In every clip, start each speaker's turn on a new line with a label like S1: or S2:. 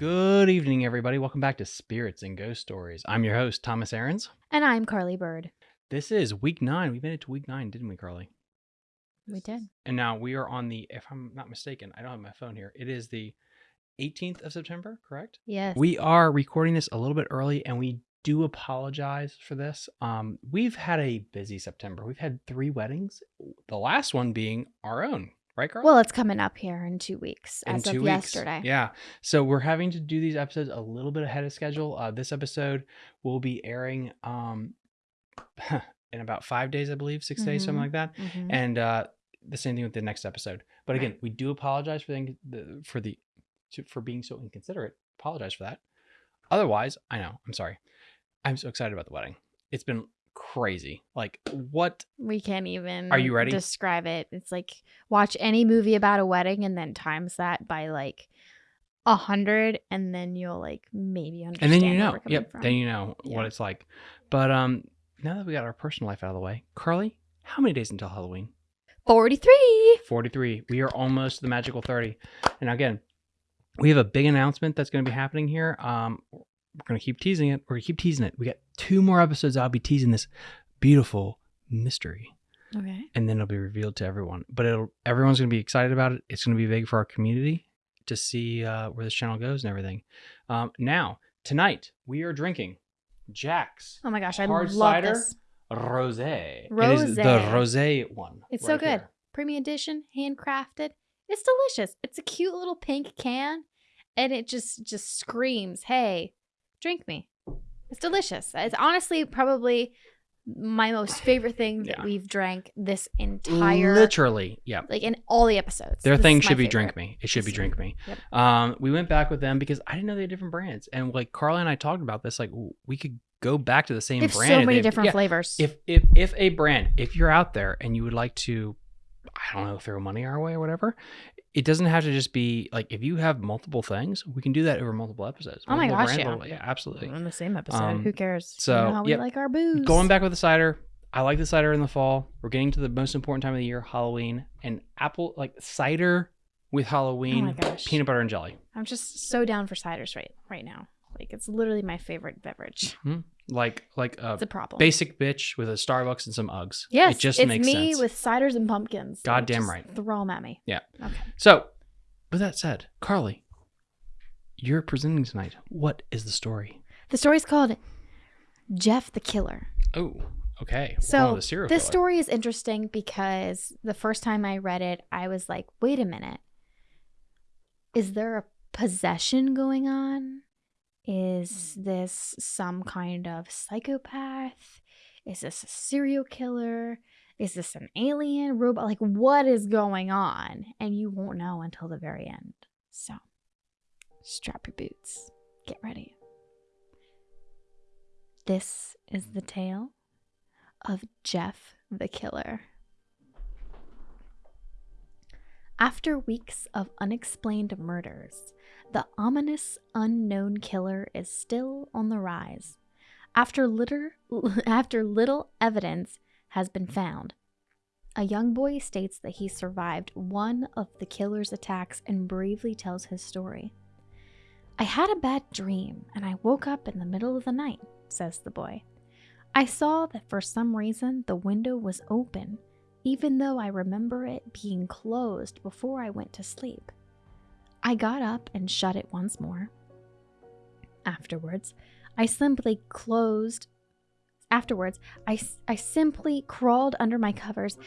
S1: Good evening, everybody. Welcome back to Spirits and Ghost Stories. I'm your host, Thomas Aarons.
S2: And I'm Carly Bird.
S1: This is week nine. We made it to week nine, didn't we, Carly?
S2: We did.
S1: And now we are on the, if I'm not mistaken, I don't have my phone here. It is the 18th of September, correct?
S2: Yes.
S1: We are recording this a little bit early and we do apologize for this. Um, we've had a busy September. We've had three weddings, the last one being our own, right,
S2: well, it's coming up here in two weeks,
S1: in
S2: as
S1: two
S2: of
S1: weeks.
S2: yesterday.
S1: Yeah. So we're having to do these episodes a little bit ahead of schedule. Uh, this episode will be airing um, in about five days, I believe, 6 days, something
S2: Mhm.
S1: like that.
S2: Mhm.
S1: And uh, the same thing with the next episode. But again, we do apologize for the, the for the for being so inconsiderate. Apologize for that. Otherwise, I know. I'm sorry. I'm so excited about the wedding. It's been crazy. Like what?
S2: we can't even
S1: Are you ready?
S2: describe it. It's like watch any movie about a wedding and then times that by like a hundred and then you'll like maybe understand.
S1: And then you know. Yep.
S2: from.
S1: Then you know
S2: Yeah.
S1: what it's like. But um, now that we got our personal life out of the way, Carly, how many days until Halloween?
S2: 43.
S1: 43. We are almost the magical 30. And again, we have a big announcement that's going to be happening here. Um, we're going to keep teasing it. We're going to keep teasing it. We got two more episodes. I'll be teasing this beautiful mystery,
S2: Okay.
S1: and then it'll be revealed to everyone. But it'll everyone's going to be excited about it. It's going to be big for our community to see uh, where this channel goes and everything. Um, now, tonight we are drinking Jack's
S2: Oh my gosh, I love
S1: cider?
S2: this.
S1: Rosé. It is the
S2: Rosé.
S1: rosé one.
S2: It's so good. Premium edition, handcrafted. It's delicious. It's a cute little pink can and it just just screams, "Hey, drink me." It's delicious. It's honestly probably my most favorite thing that
S1: Yeah.
S2: we've drank this entire
S1: Literally, yeah.
S2: like in all the episodes.
S1: Their
S2: This
S1: thing should be
S2: favorite.
S1: drink me. It should be drink me.
S2: Yep.
S1: Um, we went back with them because I didn't know they had different brands, and like Carla and I talked about this. Like we could go back to the same brand.
S2: so many
S1: they-
S2: different
S1: yeah,
S2: flavors.
S1: If if if a brand, if you're out there and you would like to, I don't know, throw money our way or whatever, it doesn't have to just be like if you have multiple things, we can do that over multiple episodes.
S2: Oh my
S1: multiple
S2: gosh, yeah.
S1: yeah, absolutely.
S2: in the same episode.
S1: Um,
S2: Who cares? You
S1: so,
S2: know how we
S1: yep.
S2: like our booze.
S1: Going back with the cider, I like the cider in the fall. We're getting to the most important time of the year, Halloween, and apple like cider with Halloween,
S2: Oh my gosh.
S1: peanut butter and jelly.
S2: I'm just so down for ciders right right now. Like it's literally my favorite beverage.
S1: Like like a
S2: It's a problem.
S1: basic bitch with a Starbucks and some Uggs.
S2: Yes,
S1: it just
S2: it's
S1: makes
S2: me
S1: sense.
S2: with ciders and pumpkins.
S1: Goddamn right.
S2: Throw them at me.
S1: Yeah.
S2: Okay.
S1: So, with that said, Carly, you're presenting tonight. What is the story?
S2: The story's called Jeff the Killer.
S1: Oh, okay.
S2: So this
S1: killer.
S2: story is interesting because the first time I read it, I was like, wait a minute. Is there a possession going on? Is this some kind of psychopath? Is this a serial killer? Is this an alien robot? Like, what is going on? And you won't know until the very end. So, strap your boots. Get ready. This is the tale of Jeff the Killer. After weeks of unexplained murders, the ominous unknown killer is still on the rise. After litter, after little evidence has been found, a young boy states that he survived one of the killer's attacks and bravely tells his story. I had a bad dream and I woke up in the middle of the night, says the boy. I saw that for some reason the window was open, even though I remember it being closed before I went to sleep. I got up and shut it once more. Afterwards, I simply closed. Afterwards, I, I simply crawled under my covers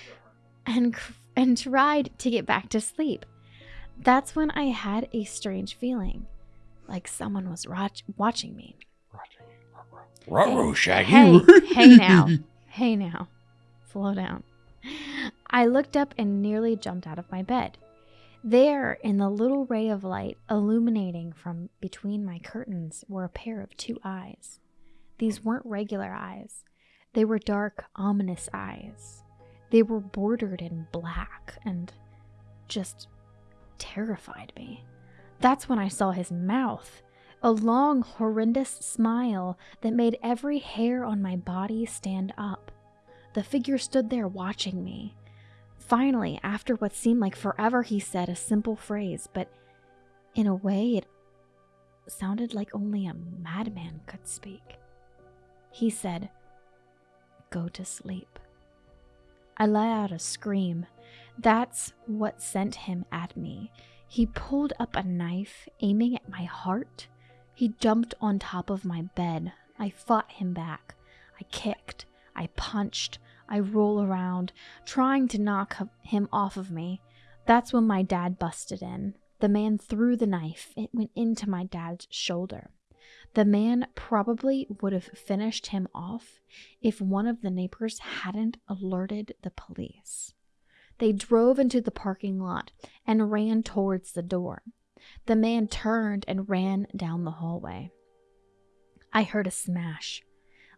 S2: and, and tried to get back to sleep. That's when I had a strange feeling, like someone was watch- watching me.
S1: Ruh-roh, Shaggy.
S2: Hey, hey now. Hey now. Slow down. I looked up and nearly jumped out of my bed. There, in the little ray of light illuminating from between my curtains, were a pair of two eyes. These weren't regular eyes, they were dark, ominous eyes. They were bordered in black and just terrified me. That's when I saw his mouth a long, horrendous smile that made every hair on my body stand up. The figure stood there watching me. Finally, after what seemed like forever, he said a simple phrase, but in a way, it sounded like only a madman could speak. He said, Go to sleep. I let out a scream. That's what sent him at me. He pulled up a knife, aiming at my heart. He jumped on top of my bed. I fought him back. I kicked. I punched. I roll around, trying to knock him off of me. That's when my dad busted in. The man threw the knife. It went into my dad's shoulder. The man probably would have finished him off if one of the neighbors hadn't alerted the police. They drove into the parking lot and ran towards the door. The man turned and ran down the hallway. I heard a smash,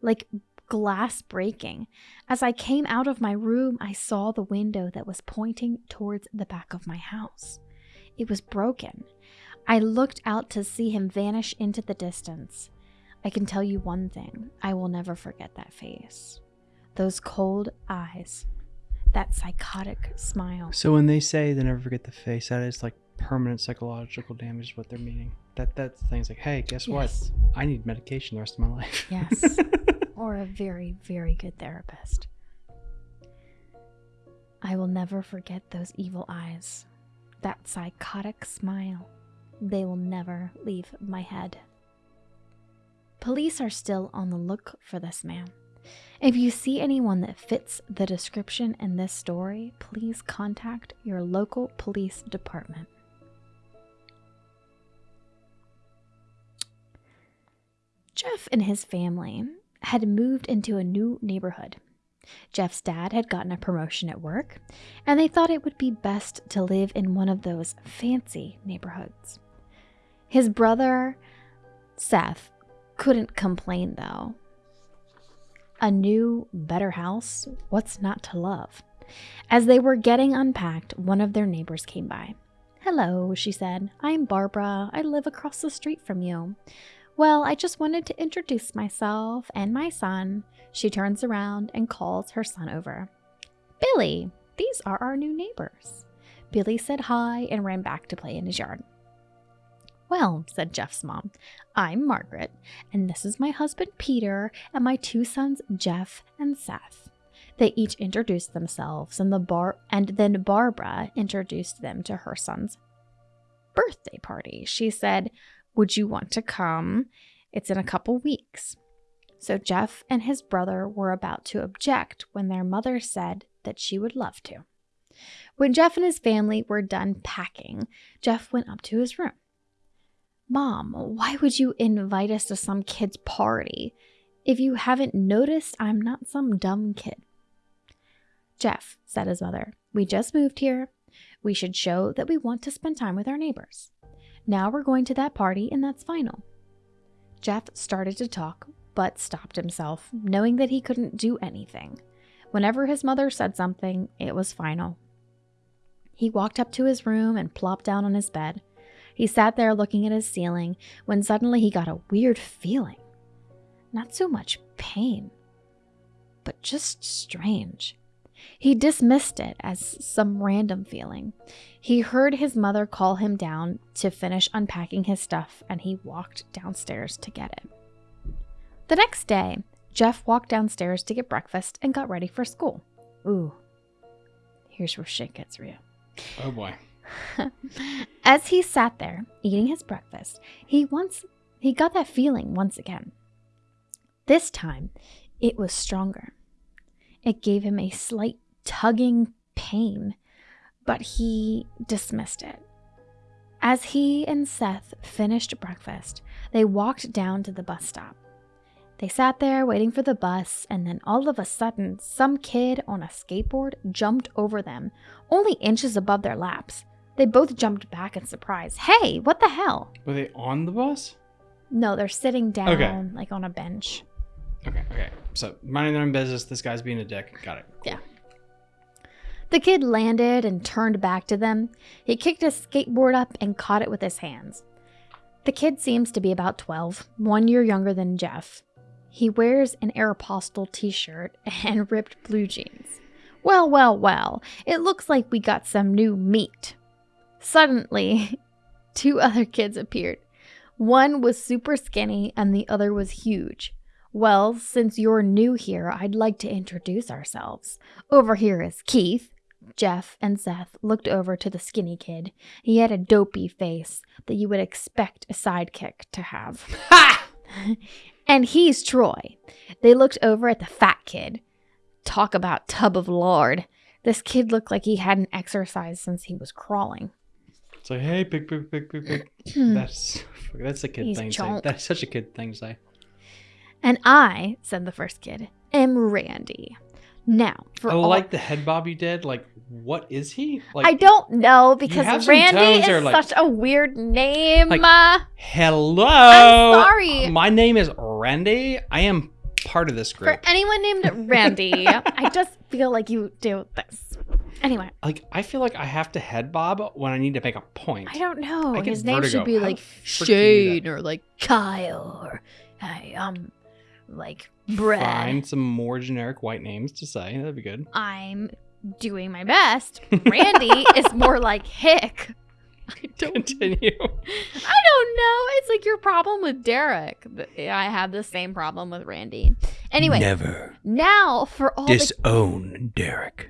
S2: like glass breaking. As I came out of my room, I saw the window that was pointing towards the back of my house. It was broken. I looked out to see him vanish into the distance. I can tell you one thing I will never forget that face. Those cold eyes, that psychotic smile.
S1: So when they say they never forget the face, that is like permanent psychological damage is what they're meaning. That that's the thing's like, hey, guess
S2: Yes.
S1: what? I need medication the rest of my life.
S2: Yes. or a very, very good therapist. I will never forget those evil eyes, that psychotic smile. They will never leave my head. Police are still on the look for this man. If you see anyone that fits the description in this story, please contact your local police department. Jeff and his family had moved into a new neighborhood. Jeff's dad had gotten a promotion at work, and they thought it would be best to live in one of those fancy neighborhoods. His brother, Seth, couldn't complain though. A new, better house, what's not to love? As they were getting unpacked, one of their neighbors came by. Hello, she said. I'm Barbara. I live across the street from you. Well, I just wanted to introduce myself and my son. She turns around and calls her son over. Billy, these are our new neighbors. Billy said hi and ran back to play in his yard. Well, said Jeff's mom, I'm Margaret, and this is my husband Peter and my two sons Jeff and Seth. They each introduced themselves and the bar and then Barbara introduced them to her son's birthday party. She said, "Would you want to come? It's in a couple weeks." So Jeff and his brother were about to object when their mother said that she would love to. When Jeff and his family were done packing, Jeff went up to his room. Mom, why would you invite us to some kid's party? If you haven't noticed, I'm not some dumb kid. Jeff, said his mother, we just moved here. We should show that we want to spend time with our neighbors. Now we're going to that party, and that's final. Jeff started to talk, but stopped himself, knowing that he couldn't do anything. Whenever his mother said something, it was final. He walked up to his room and plopped down on his bed. He sat there looking at his ceiling when suddenly he got a weird feeling. Not so much pain, but just strange. He dismissed it as some random feeling. He heard his mother call him down to finish unpacking his stuff, and he walked downstairs to get it. The next day, Jeff walked downstairs to get breakfast and got ready for school. Ooh, here's where shit gets real.
S1: Oh boy.
S2: As he sat there eating his breakfast, he once he got that feeling once again. This time, it was stronger. It gave him a slight tugging pain, but he dismissed it. As he and Seth finished breakfast, they walked down to the bus stop. They sat there waiting for the bus, and then all of a sudden, some kid on a skateboard jumped over them, only inches above their laps. They both jumped back in surprise. Hey, what the hell?
S1: Were they on the bus?
S2: No, they're sitting down
S1: Okay.
S2: like on a bench.
S1: Okay, okay. So minding their own business. This guy's being a dick. Got it. Cool.
S2: Yeah. The kid landed and turned back to them. He kicked his skateboard up and caught it with his hands. The kid seems to be about 12, one year younger than Jeff. He wears an Aeropostale t shirt and ripped blue jeans. Well, well, well, it looks like we got some new meat. Suddenly, two other kids appeared. One was super skinny and the other was huge. Well, since you're new here, I'd like to introduce ourselves. Over here is Keith. Jeff and Seth looked over to the skinny kid. He had a dopey face that you would expect a sidekick to have.
S1: Ha!
S2: and he's Troy. They looked over at the fat kid. Talk about tub of lard. This kid looked like he hadn't exercised since he was crawling.
S1: It's like, hey, big, big, big, big, big. that's that's a kid
S2: He's
S1: thing to say. That's such a kid thing to say.
S2: And I, said the first kid, am Randy. Now, for
S1: I
S2: all
S1: like the head bob you did. Like, what is he? Like,
S2: I don't know because Randy is
S1: like-
S2: such a weird name.
S1: Like-
S2: Uh,
S1: hello.
S2: I'm sorry.
S1: My name is Randy. I am part of this group.
S2: for anyone named Randy, I just feel like you do this. Anyway,
S1: Like, I feel like I have to head bob when I need to make a point.
S2: I don't know.
S1: I
S2: His name
S1: vertigo.
S2: should be
S1: How
S2: like
S1: the frick do you do that?
S2: Shane or like Kyle or hey, um, like Brett.
S1: Find some more generic white names to say. That'd be good.
S2: I'm doing my best. Randy is more like Hick. I don't
S1: Continue.
S2: I don't know. It's like your problem with Derek. I have the same problem with Randy. Anyway,
S1: Never
S2: now for all the
S1: disown Derek.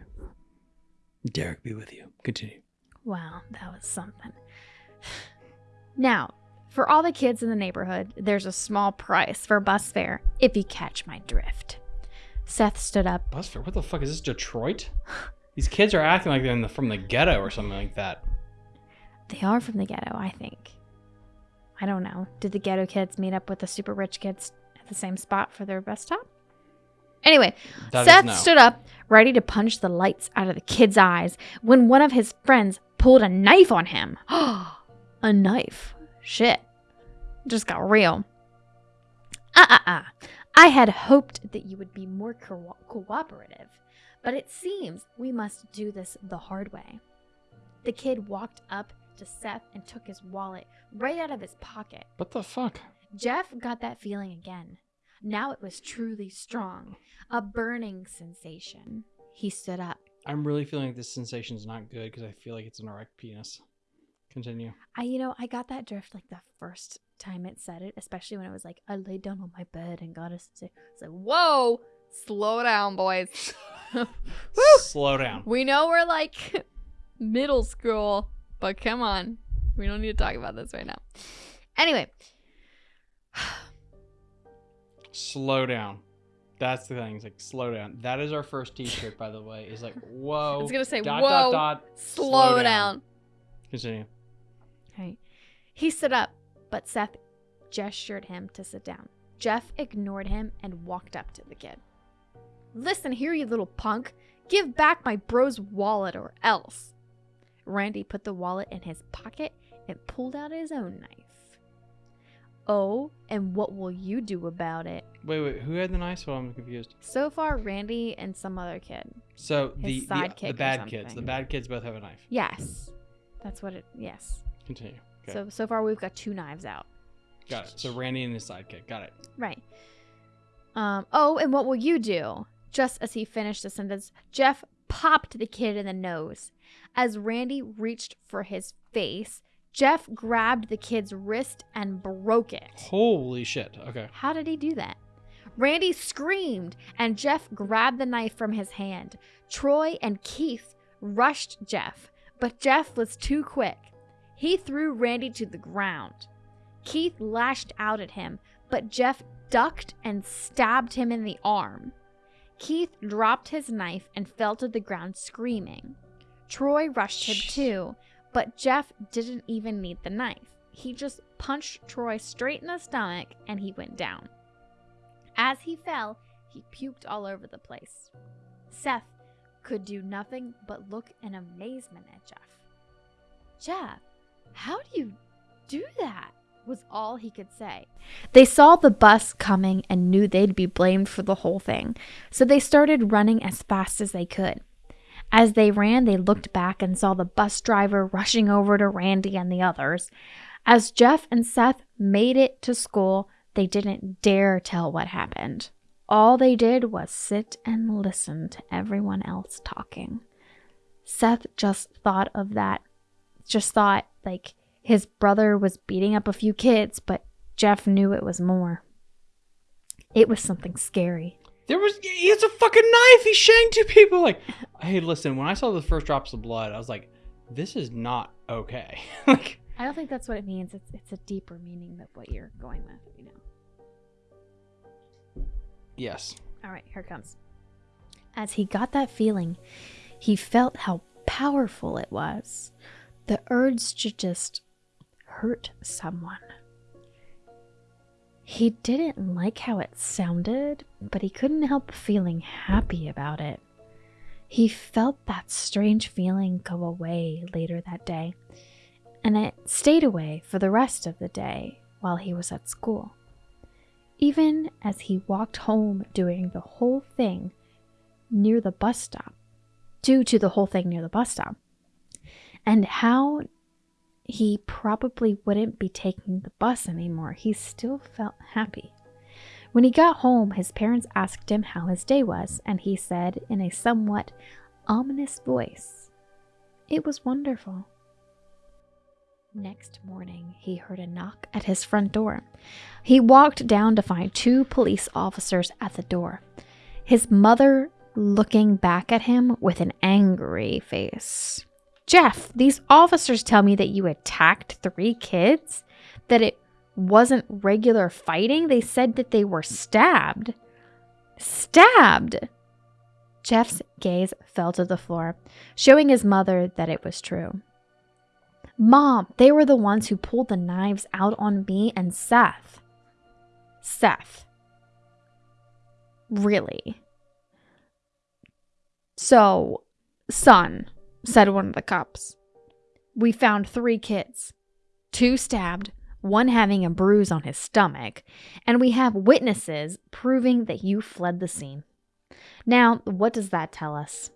S1: Derek be with you. Continue.
S2: Wow, that was something. Now, for all the kids in the neighborhood, there's a small price for bus fare if you catch my drift. Seth stood up.
S1: Bus fare? What the fuck is this? Detroit? These kids are acting like they're in the, from the ghetto or something like that.
S2: They are from the ghetto, I think. I don't know. Did the ghetto kids meet up with the super rich kids at the same spot for their bus stop? Anyway,
S1: That
S2: Seth
S1: no.
S2: stood up, ready to punch the lights out of the kid's eyes, when one of his friends pulled a knife on him. a knife. Shit. Just got real. Ah, ah, ah. I had hoped that you would be more co- cooperative, but it seems we must do this the hard way. The kid walked up to Seth and took his wallet right out of his pocket.
S1: What the fuck?
S2: Jeff got that feeling again. Now it was truly strong, a burning sensation. He stood up.
S1: I'm really feeling like this sensation is not good because I feel like it's an erect penis. Continue.
S2: I, you know, I got that drift like the first time it said it, especially when it was like, I laid down on my bed and got a. It's like, whoa, slow down, boys.
S1: Slow down.
S2: We know we're like middle school, but come on. We don't need to talk about this right now. Anyway,
S1: Slow down. That's the thing. It's like slow down. That is our first T-shirt, by the way. Is like whoa.
S2: It's gonna say,
S1: dot,
S2: "Whoa,
S1: Dot, dot,
S2: slow, down.
S1: Continue.
S2: Right. He stood up, but Seth gestured him to sit down. Jeff ignored him and walked up to the kid. Listen here, you little punk. Give back my bro's wallet or else. Randy put the wallet in his pocket and pulled out his own knife. Oh, and what will you do about it?
S1: Wait, wait. Who had the knife? Well, I'm confused.
S2: So far, Randy and some other kid.
S1: So the the, the bad kids. The bad kids both have a knife.
S2: Yes. That's what it, yes.
S1: Continue. Okay.
S2: So, so far we've got two knives out.
S1: Got it. So Randy and his sidekick. Got it.
S2: Right. Um, oh, and what will you do? Just as he finished the sentence, Jeff popped the kid in the nose. As Randy reached for his face, Jeff grabbed the kid's wrist and broke it.
S1: Holy shit. Okay.
S2: How did he do that? Randy screamed, and Jeff grabbed the knife from his hand. Troy and Keith rushed Jeff, but Jeff was too quick. He threw Randy to the ground. Keith lashed out at him, but Jeff ducked and stabbed him in the arm. Keith dropped his knife and fell to the ground screaming. Troy rushed him too, but Jeff didn't even need the knife. He just punched Troy straight in the stomach and he went down. As he fell, he puked all over the place. Seth could do nothing but look in amazement at Jeff. Jeff, how do you do that? was all he could say. They saw the bus coming and knew they'd be blamed for the whole thing, so they started running as fast as they could. As they ran, they looked back and saw the bus driver rushing over to Randy and the others. As Jeff and Seth made it to school, they didn't dare tell what happened. All they did was sit and listen to everyone else talking. Seth just thought of that, just thought, like, His brother was beating up a few kids, but Jeff knew it was more. It was something scary.
S1: There was he has a fucking knife. He shanked two people. Like, hey, listen. When I saw the first drops of blood, I was like, this is not okay. like,
S2: I don't think that's what it means. It's it's a deeper meaning than what you're going with, you know.
S1: yes.
S2: All right, here it comes. As he got that feeling, he felt how powerful it was. The urge to just hurt someone. He didn't like how it sounded, but he couldn't help feeling happy about it. He felt that strange feeling go away later that day, and it stayed away for the rest of the day while he was at school. Even as he walked home doing the whole thing near the bus stop, due to the whole thing near the bus stop, and how he probably wouldn't be taking the bus anymore, he still felt happy. When he got home, his parents asked him how his day was, and he said in a somewhat ominous voice, It was wonderful. Next morning, he heard a knock at his front door. He walked down to find two police officers at the door. His mother looking back at him with an angry face. Jeff, these officers tell me that you attacked three kids, that it wasn't regular fighting. They said that they were stabbed. Stabbed! Jeff's gaze fell to the floor, showing his mother that it was true. Mom, they were the ones who pulled the knives out on me and Seth. Seth. Really? So, son, said one of the cops, we found three kids two stabbed, one having a bruise on his stomach, and we have witnesses proving that you fled the scene. Now, what does that tell us?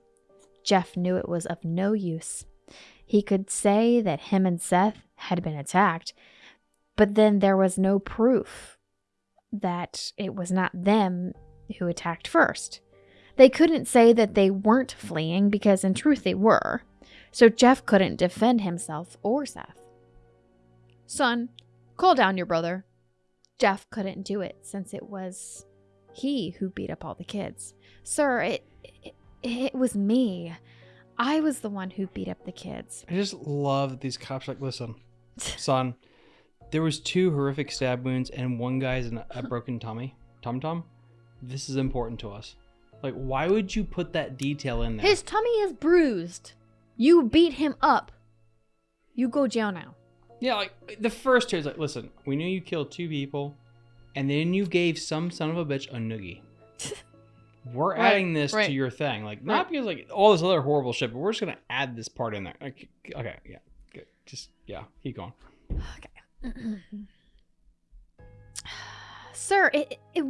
S2: Jeff knew it was of no use. He could say that him and Seth had been attacked, but then there was no proof that it was not them who attacked first. They couldn't say that they weren't fleeing because, in truth, they were. So Jeff couldn't defend himself or Seth. Son, call down your brother. Jeff couldn't do it since it was he who beat up all the kids. Sir, it, it, it was me. I was the one who beat up the kids.
S1: I just love that these cops like, listen, son, there was two horrific stab wounds and one guy's in a broken tummy, tum tum. This is important to us. Like, why would you put that detail in there?
S2: His tummy is bruised. You beat him up. You go jail now.
S1: Yeah, like the first two is like, listen, we knew you killed two people, and then you gave some son of a bitch a noogie. We're
S2: Right,
S1: adding this
S2: right.
S1: to your thing, like not because like all this other horrible shit, but we're just gonna add this part in there. Like, okay, yeah, good. Just yeah, keep going. Okay.
S2: Sir, it, it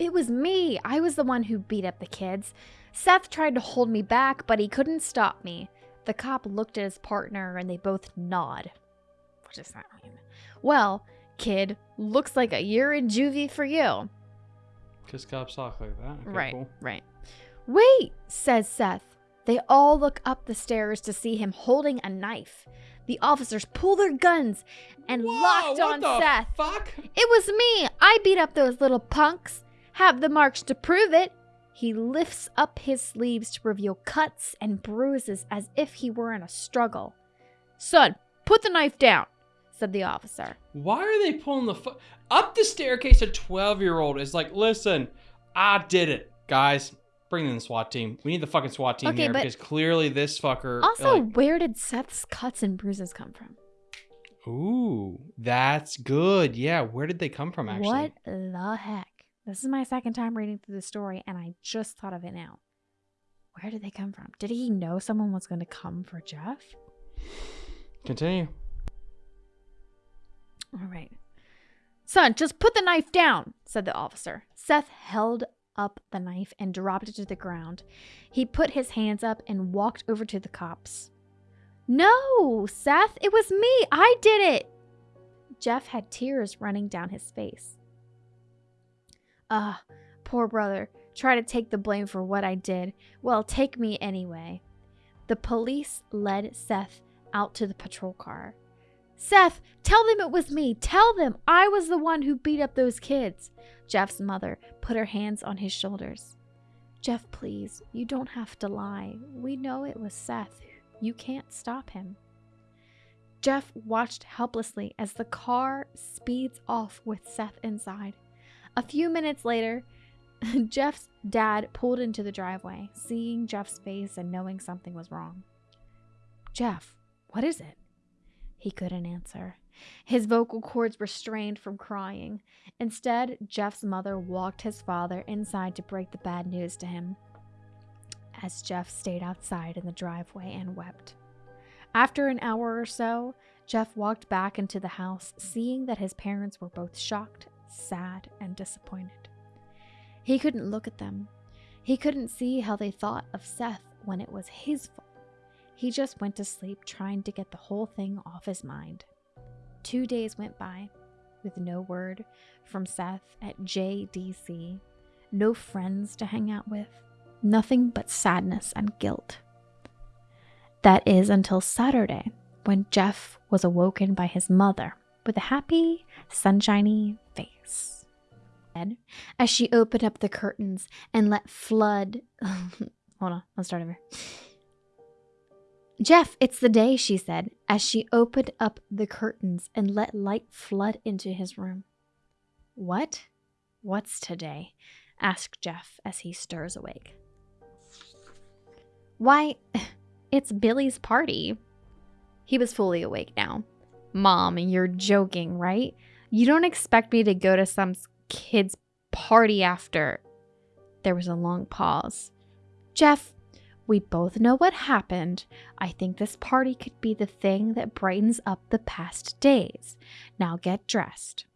S2: it was me. I was the one who beat up the kids. Seth tried to hold me back, but he couldn't stop me. The cop looked at his partner and they both nod. What does that mean? Well, kid, looks like a year in juvie for you.
S1: Cause cops talk like that. Okay,
S2: right,
S1: cool.
S2: right. Wait, says Seth. They all look up the stairs to see him holding a knife. The officers pull their guns and
S1: Whoa,
S2: locked
S1: what
S2: on
S1: the
S2: Seth.
S1: Fuck.
S2: It was me. I beat up those little punks. Have the marks to prove it. He lifts up his sleeves to reveal cuts and bruises as if he were in a struggle. Son, put the knife down, said the officer.
S1: Why are they pulling the fu- up the staircase? A twelve-year-old is like, listen, I did it, guys. Bring in the SWAT team. We need the fucking SWAT team
S2: Okay,
S1: here because clearly this fucker.
S2: Also,
S1: like,
S2: where did Seth's cuts and bruises come from?
S1: ooh, that's good. Yeah, where did they come from? Actually,
S2: What the heck? This is my second time reading through the story, and I just thought of it now. Where did they come from? Did he know someone was going to come for Jeff?
S1: Continue.
S2: All right. Son, just put the knife down, said the officer. Seth held up the knife and dropped it to the ground. He put his hands up and walked over to the cops. No, Seth, it was me. I did it. Jeff had tears running down his face. Ah, poor brother. Try to take the blame for what I did. Well, take me anyway. The police led Seth out to the patrol car. Seth, tell them it was me. Tell them I was the one who beat up those kids. Jeff's mother put her hands on his shoulders. Jeff, please, you don't have to lie. We know it was Seth. You can't stop him. Jeff watched helplessly as the car speeds off with Seth inside. A few minutes later, Jeff's dad pulled into the driveway, seeing Jeff's face and knowing something was wrong. Jeff, what is it? He couldn't answer. His vocal cords were strained from crying. Instead, Jeff's mother walked his father inside to break the bad news to him. As Jeff stayed outside in the driveway and wept. After an hour or so, Jeff walked back into the house, seeing that his parents were both shocked, sad, and disappointed. He couldn't look at them. He couldn't see how they thought of Seth when it was his fault. He just went to sleep trying to get the whole thing off his mind. Two days went by with no word from Seth at JDC, no friends to hang out with, nothing but sadness and guilt. That is until Saturday, when Jeff was awoken by his mother with a happy, sunshiny face. As she opened up the curtains and let flood. Hold on, let's start over. Jeff, it's the day, she said, as she opened up the curtains and let light flood into his room. What? What's today? asked Jeff as he stirs awake. Why, it's Billy's party. He was fully awake now. Mom, you're joking, right? You don't expect me to go to some kid's party after. There was a long pause. Jeff, we both know what happened. I think this party could be the thing that brightens up the past days. Now get dressed.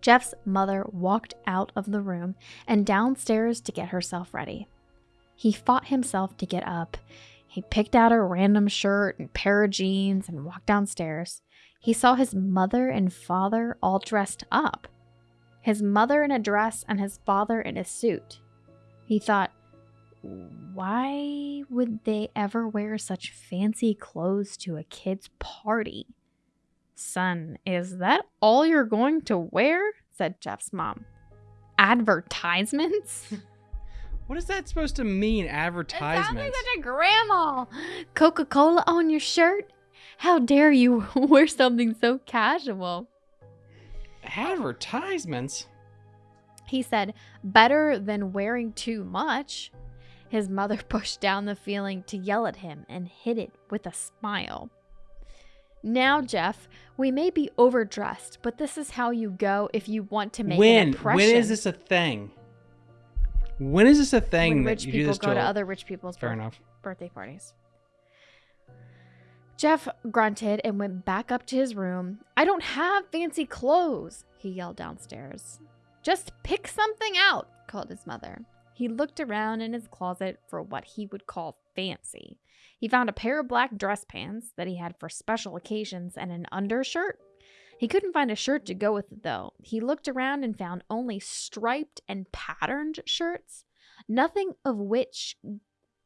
S2: Jeff's mother walked out of the room and downstairs to get herself ready. He fought himself to get up. He picked out a random shirt and pair of jeans and walked downstairs. He saw his mother and father all dressed up. His mother in a dress and his father in a suit. He thought, why would they ever wear such fancy clothes to a kid's party? Son, is that all you're going to wear? said Jeff's mom. Advertisements?
S1: What is that supposed to mean, advertisements?
S2: It sounds like such a grandma. Coca Cola on your shirt? How dare you wear something so casual?
S1: Advertisements?
S2: He said, better than wearing too much. His mother pushed down the feeling to yell at him and hid it with a smile. Now, Jeff, we may be overdressed, but this is how you go if you want to make
S1: when?
S2: an impression.
S1: When is this a thing? When is this a thing
S2: when
S1: that
S2: rich
S1: you do
S2: people
S1: this
S2: go
S1: to?
S2: to other rich people's
S1: Fair
S2: birth-
S1: enough.
S2: birthday parties? Jeff grunted and went back up to his room. I don't have fancy clothes, he yelled downstairs. Just pick something out, called his mother. He looked around in his closet for what he would call fancy. He found a pair of black dress pants that he had for special occasions and an undershirt. He couldn't find a shirt to go with it though. He looked around and found only striped and patterned shirts, nothing of which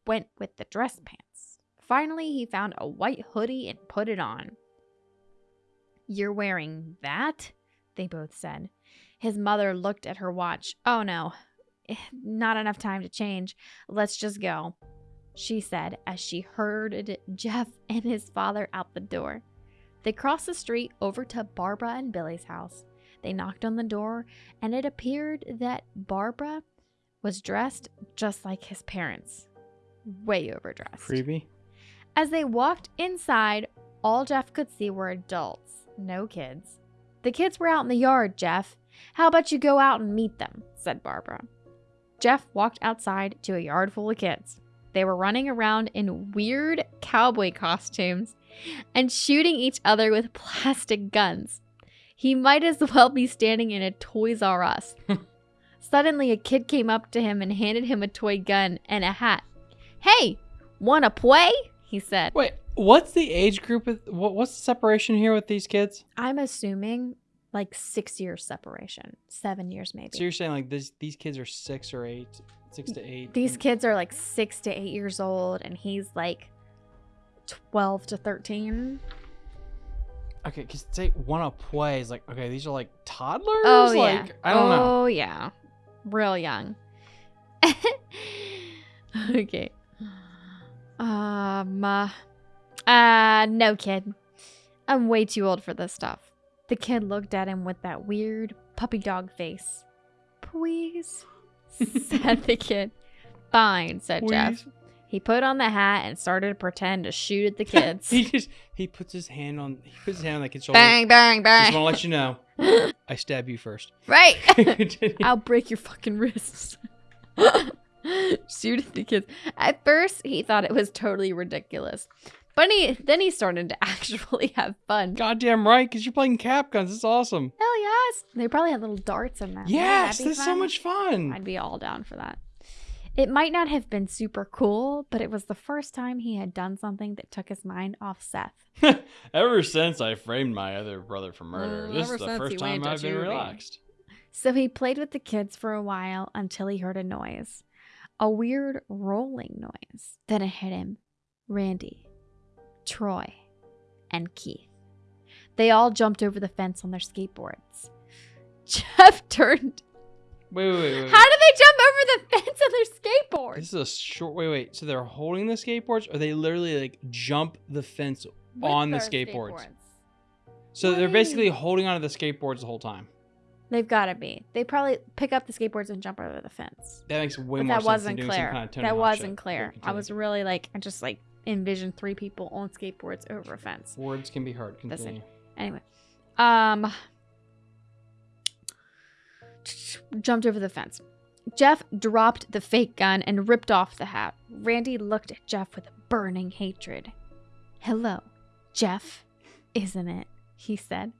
S2: went with the dress pants. Finally, he found a white hoodie and put it on. You're wearing that? They both said. His mother looked at her watch. Oh no, eh, not enough time to change. Let's just go, she said as she herded Jeff and his father out the door. They crossed the street over to Barbara and Billy's house. They knocked on the door, and it appeared that Barbara was dressed just like his parents, way overdressed.
S1: Freebie?
S2: As they walked inside, all Jeff could see were adults, no kids. The kids were out in the yard, Jeff. How about you go out and meet them? said Barbara. Jeff walked outside to a yard full of kids. They were running around in weird cowboy costumes and shooting each other with plastic guns. He might as well be standing in a Toys R Us. Suddenly, a kid came up to him and handed him a toy gun and a hat. Hey, wanna play? He said.
S1: Wait, what's the age group? What, what's the separation here with these kids?
S2: I'm assuming like six years separation, seven years maybe.
S1: So you're saying like this, these kids are six or eight, six to eight.
S2: These kids are like six to eight years old, and he's like 12 to 13.
S1: okay, because say wanna play is like okay, these are like toddlers.
S2: Oh
S1: like,
S2: yeah.
S1: I don't know.
S2: Oh yeah. Real young. okay. Um. Uh, uh, no, kid. I'm way too old for this stuff. The kid looked at him with that weird puppy dog face. Please, said the kid. Fine, said Jeff. He put on the hat and started to pretend to shoot at the kids.
S1: he just he puts his hand on he puts his hand on the kid's shoulder.
S2: bang, bang,
S1: Just want to let you know, I stab you first.
S2: right. I'll break your fucking wrists. Shoot at the kids. At first, he thought it was totally ridiculous. But he, then he started to actually have fun.
S1: Goddamn right, because you're playing cap guns. It's awesome.
S2: Hell yes. They probably had little darts in them.
S1: Yes,
S2: be
S1: that's so much fun.
S2: I'd be all down for that. It might not have been super cool, but it was the first time he had done something that took his mind off Seth.
S1: Ever since I framed my other brother for murder,
S2: Uh,
S1: this
S2: ever
S1: is the first time I've been relaxed.
S2: So he played with the kids for a while until he heard a noise. A weird rolling noise. Then it hit him. Randy, Troy, and Keith. They all jumped over the fence on their skateboards. Jeff turned.
S1: Wait, wait, wait. wait.
S2: How did they jump over the fence on their skateboards?
S1: This is a short. Wait, wait. So they're holding the skateboards, or they literally like jump the fence
S2: With
S1: on the
S2: their
S1: skateboards. So they're basically holding onto the skateboards the whole time.
S2: They've got to be. They probably pick up the skateboards and jump over the fence.
S1: That makes way
S2: But
S1: more
S2: that wasn't clear.
S1: kind of
S2: that wasn't clear. I was really like, I just like envisioned three people on skateboards over a fence.
S1: Words can be.
S2: Listen.
S1: Continue.
S2: Anyway, um, jumped over the fence. Jeff dropped the fake gun and ripped off the hat. Randy looked at Jeff with a burning hatred. Hello, Jeff, isn't it? He said.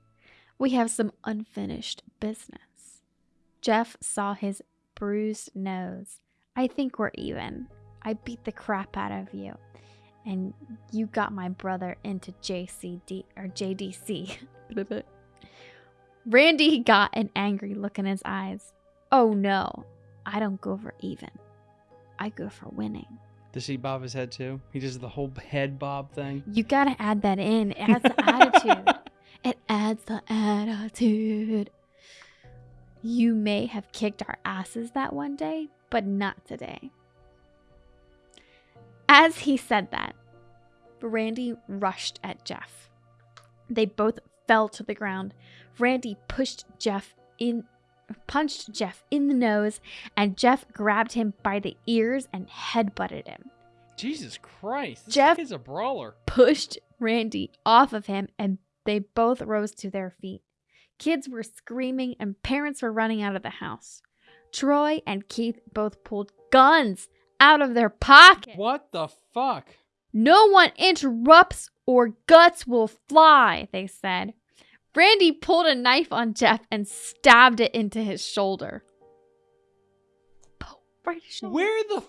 S2: We have some unfinished business. Jeff saw his bruised nose. I think we're even. I beat the crap out of you. And you got my brother into JCD or JDC. Randy got an angry look in his eyes. Oh no, I don't go for even. I go for winning.
S1: Does he bob his head too? He does the whole head bob thing.
S2: You gotta add that in. It adds the attitude. It adds the attitude. You may have kicked our asses that one day, but not today. As he said that, Randy rushed at Jeff. They both fell to the ground. Randy pushed Jeff in punched Jeff in the nose and Jeff grabbed him by the ears and headbutted him.
S1: Jesus Christ. This
S2: Jeff-
S1: is a brawler.
S2: pushed Randy off of him and they both rose to their feet. Kids were screaming and parents were running out of the house. Troy and Keith both pulled guns out of their pockets.
S1: What the fuck?
S2: No one interrupts or guts will fly, they said. Randy pulled a knife on Jeff and stabbed it into his shoulder. Oh, right shoulder.
S1: Where the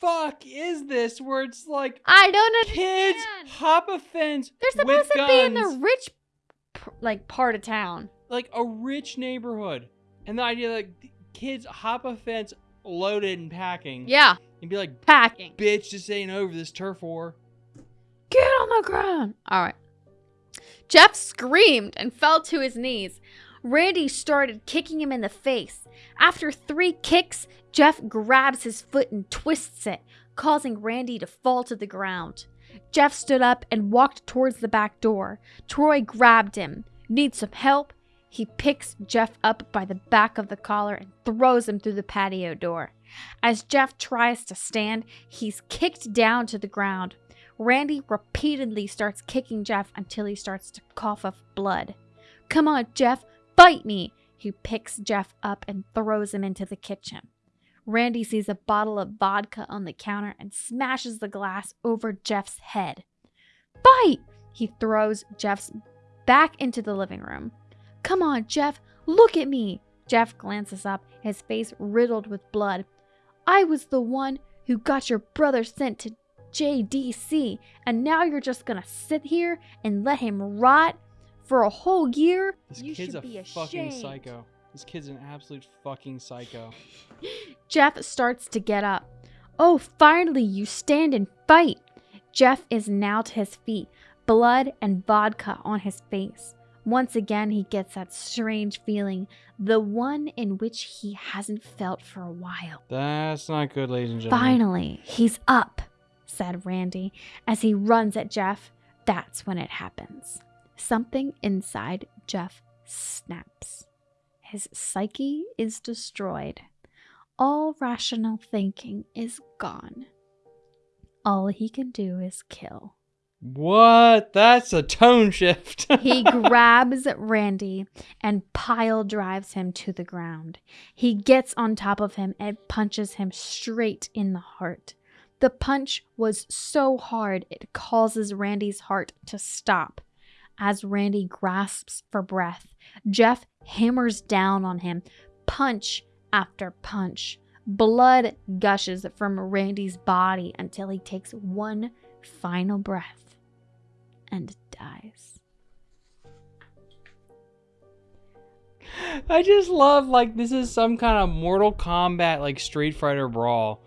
S1: fuck is this where it's like
S2: I don't
S1: kids hop a fence
S2: They're supposed to be in the rich, like part of town.
S1: like a rich neighborhood. And the idea that kids hop a fence loaded and packing
S2: Yeah,
S1: and be like,
S2: packing.
S1: bitch, this ain't over this turf war.
S2: Get on the ground. All right. Jeff screamed and fell to his knees. Randy started kicking him in the face. After three kicks, Jeff grabs his foot and twists it, causing Randy to fall to the ground. Jeff stood up and walked towards the back door. Troy grabbed him. Need some help? He picks Jeff up by the back of the collar and throws him through the patio door. As Jeff tries to stand, he's kicked down to the ground. Randy repeatedly starts kicking Jeff until he starts to cough up blood. Come on, Jeff, fight me! He picks Jeff up and throws him into the kitchen. Randy sees a bottle of vodka on the counter and smashes the glass over Jeff's head. Fight! He throws Jeff's back into the living room. Come on, Jeff, look at me! Jeff glances up, his face riddled with blood. I was the one who got your brother sent to JDC, and now you're just gonna sit here and let him rot for a whole year?
S1: This
S2: you
S1: kid's
S2: should
S1: a
S2: be
S1: fucking
S2: ashamed.
S1: psycho. This kid's an absolute fucking psycho.
S2: Jeff starts to get up. Oh, finally, you stand and fight. Jeff is now to his feet, blood and vodka on his face. Once again, he gets that strange feeling, the one in which he hasn't felt for a while.
S1: That's not good, ladies and gentlemen.
S2: Finally, he's up, said Randy as he runs at Jeff. That's when it happens. Something inside Jeff snaps. His psyche is destroyed. All rational thinking is gone. All he can do is kill.
S1: What? That's a tone shift.
S2: He grabs Randy and pile drives him to the ground. He gets on top of him and punches him straight in the heart. The punch was so hard it causes Randy's heart to stop. As Randy grasps for breath, Jeff hammers down on him, punch after punch. Blood gushes from Randy's body until he takes one final breath and dies.
S1: I just love like this is some kind of Mortal Kombat like Street Fighter brawl.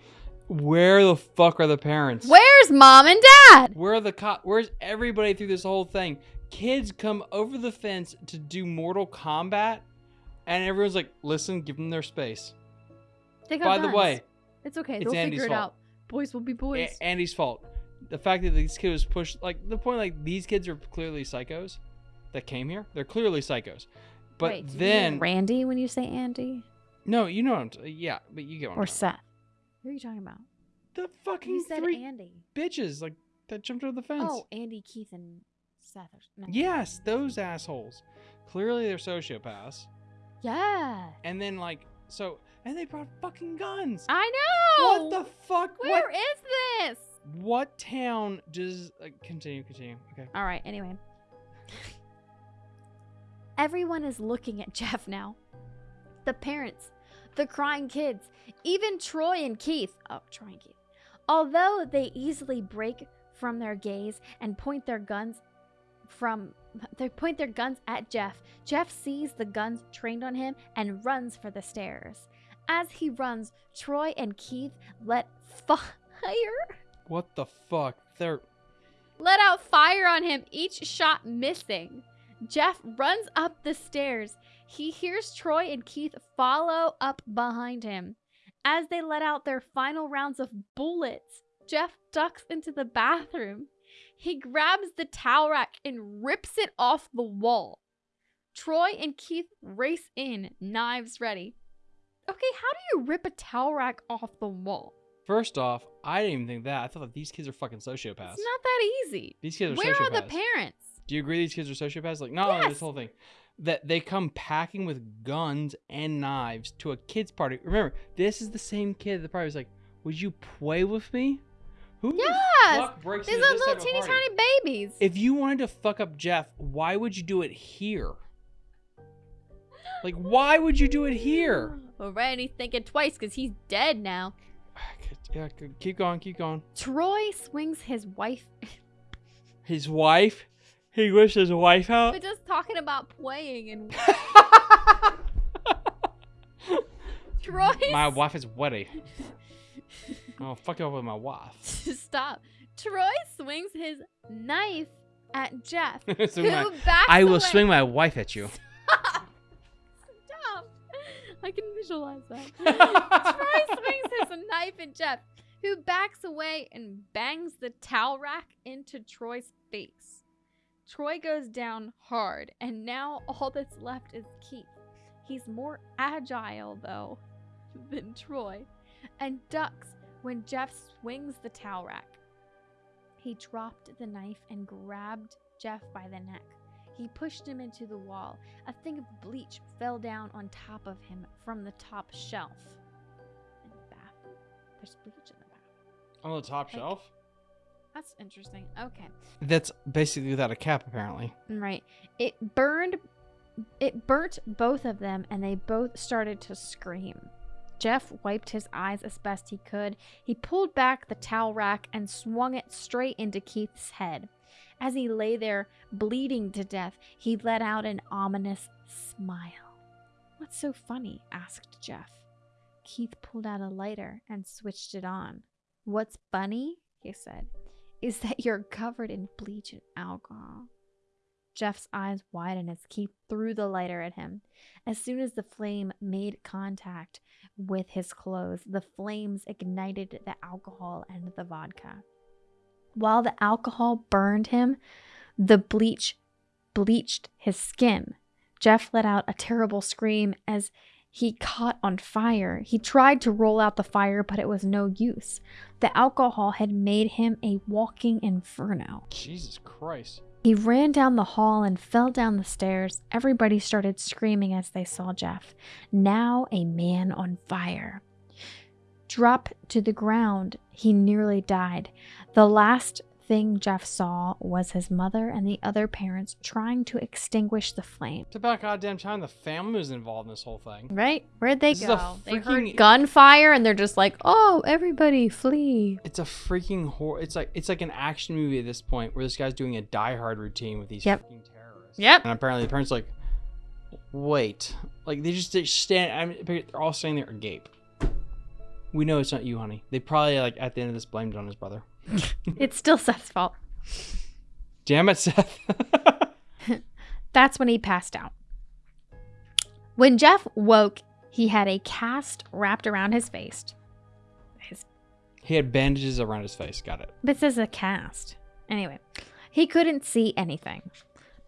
S1: Where the fuck are the parents?
S2: Where's mom and dad?
S1: Where are the cop? Where's everybody through this whole thing? Kids come over the fence to do Mortal Kombat, and everyone's like, "Listen, give them their space."
S2: They got
S1: By the way,
S2: it's okay.
S1: it's
S2: They'll
S1: Andy's
S2: figure it
S1: fault.
S2: out. Boys will be boys.
S1: A- Andy's fault. The fact that these kids was pushed, like the point, like these kids are clearly psychos that came here. They're clearly psychos. But
S2: Wait, do you mean
S1: then,
S2: Randy when you say Andy
S1: no, you know what I'm t- yeah, but you get what I'm
S2: or
S1: talking
S2: Seth? Who are you talking about?
S1: about. The fucking
S2: You said
S1: three
S2: Andy.
S1: bitches like that jumped over the fence.
S2: Oh, Andy, Keith, and No.
S1: Yes, those assholes. Clearly they're sociopaths.
S2: Yeah.
S1: And then like so, and they brought fucking guns.
S2: I know.
S1: What the fuck?
S2: Where
S1: what?
S2: is this?
S1: What town does? Uh, continue, continue. Okay.
S2: All right. Anyway. Everyone is looking at Jeff now. The parents, the crying kids, even Troy and Keith. Oh, Troy and Keith. Although they easily break from their gaze and point their guns from they point their guns at Jeff. Jeff sees the guns trained on him and runs for the stairs. As he runs, Troy and Keith let fire
S1: What the fuck? They're
S2: let out fire on him, each shot missing. Jeff runs up the stairs. He hears Troy and Keith follow up behind him. As they let out their final rounds of bullets, Jeff ducks into the bathroom. He grabs the towel rack and rips it off the wall. Troy and Keith race in, knives ready. Okay, how do you rip a towel rack off the wall?
S1: first off, I didn't even think that. I thought that these kids are fucking sociopaths.
S2: It's not that easy.
S1: these kids are
S2: Where
S1: sociopaths.
S2: Where are the parents?
S1: Do you agree these kids are sociopaths? Like, no,
S2: Yes.
S1: this whole thing. That they come packing with guns and knives to a kid's party. Remember, this is the same kid that probably was like, Would you play with me? Who
S2: Yes!
S1: the fuck breaks
S2: These
S1: into
S2: are
S1: this
S2: little teeny tiny babies.
S1: If you wanted to fuck up Jeff, why would you do it here? Like, why would you do it here?
S2: Well, Randy's thinking twice because he's dead now.
S1: Yeah, keep going, keep going.
S2: Troy swings his wife.
S1: His wife? He wished his wife out?
S2: We're just talking about playing, and Troy.
S1: my wife is wetty. Oh, fuck with my wife.
S2: Stop. Troy swings his knife at Jeff, who
S1: my-
S2: backs
S1: I will
S2: away.
S1: swing my wife at you.
S2: Stop. I can visualize that. Troy swings his knife at Jeff, who backs away and bangs the towel rack into Troy's face. Troy goes down hard, and now all that's left is Keith. He's more agile, though, than Troy, and ducks when Jeff swings the towel rack. He dropped the knife and grabbed Jeff by the neck. He pushed him into the wall. A thing of bleach fell down on top of him from the top shelf. In the bathroom. There's bleach in the bathroom.
S1: On the top
S2: Like-
S1: shelf?
S2: That's interesting. Okay.
S1: That's basically without a cap, apparently.
S2: Right. It burned it burnt both of them and they both started to scream. Jeff wiped his eyes as best he could. He pulled back the towel rack and swung it straight into Keith's head. As he lay there, bleeding to death, he let out an ominous smile. What's so funny? asked Jeff. Keith pulled out a lighter and switched it on. What's funny? he said. is that you're covered in bleach and alcohol. Jeff's eyes widened as Keith threw the lighter at him. As soon as the flame made contact with his clothes, the flames ignited the alcohol and the vodka. While the alcohol burned him, the bleach bleached his skin. Jeff let out a terrible scream as he caught on fire. He tried to roll out the fire, but it was no use. The alcohol had made him a walking inferno.
S1: Jesus Christ.
S2: He ran down the hall and fell down the stairs. Everybody started screaming as they saw Jeff, now a man on fire. Drop to the ground, he nearly died. The last thing Jeff saw was his mother and the other parents trying to extinguish the flame.
S1: It's about goddamn time the family was involved in this whole thing.
S2: Right? Where'd they
S1: This
S2: go? They heard
S1: freaking-
S2: gunfire and they're just like, oh, everybody flee.
S1: It's a freaking horror. It's like it's like an action movie at this point where this guy's doing a Die Hard routine with these
S2: Yep.
S1: freaking terrorists.
S2: Yep.
S1: And apparently the parents are like, wait, like they just they stand. I mean, they're all standing there agape. We know it's not you, honey. They probably like at the end of this blamed it on his brother.
S2: It's still Seth's fault.
S1: Damn it, Seth.
S2: That's when he passed out. When Jeff woke, he had a cast wrapped around his face. His
S1: he had bandages around his face. Got it.
S2: This is a cast. Anyway, he couldn't see anything,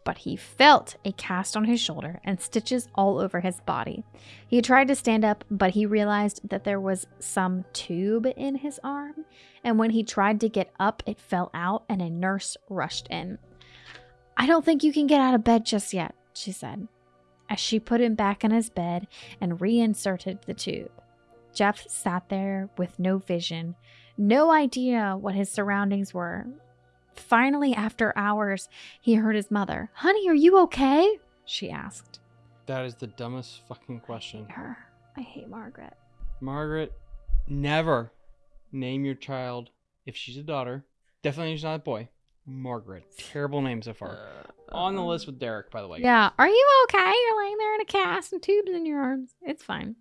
S2: but he felt a cast on his shoulder and stitches all over his body. He tried to stand up, but he realized that there was some tube in his arm, and when he tried to get up, it fell out and a nurse rushed in. I don't think you can get out of bed just yet, she said, as she put him back in his bed and reinserted the tube. Jeff sat there with no vision, no idea what his surroundings were. Finally, after hours, he heard his mother. Honey, are you okay? She asked.
S1: That is the dumbest fucking question.
S2: Her. I hate Margaret.
S1: Margaret, never name your child if she's a daughter. Definitely she's not a boy. Margaret. Terrible name so far. Uh, On the um, list with Derek, by the way.
S2: Yeah. Are you okay? You're laying there in a cast and tubes in your arms. It's fine.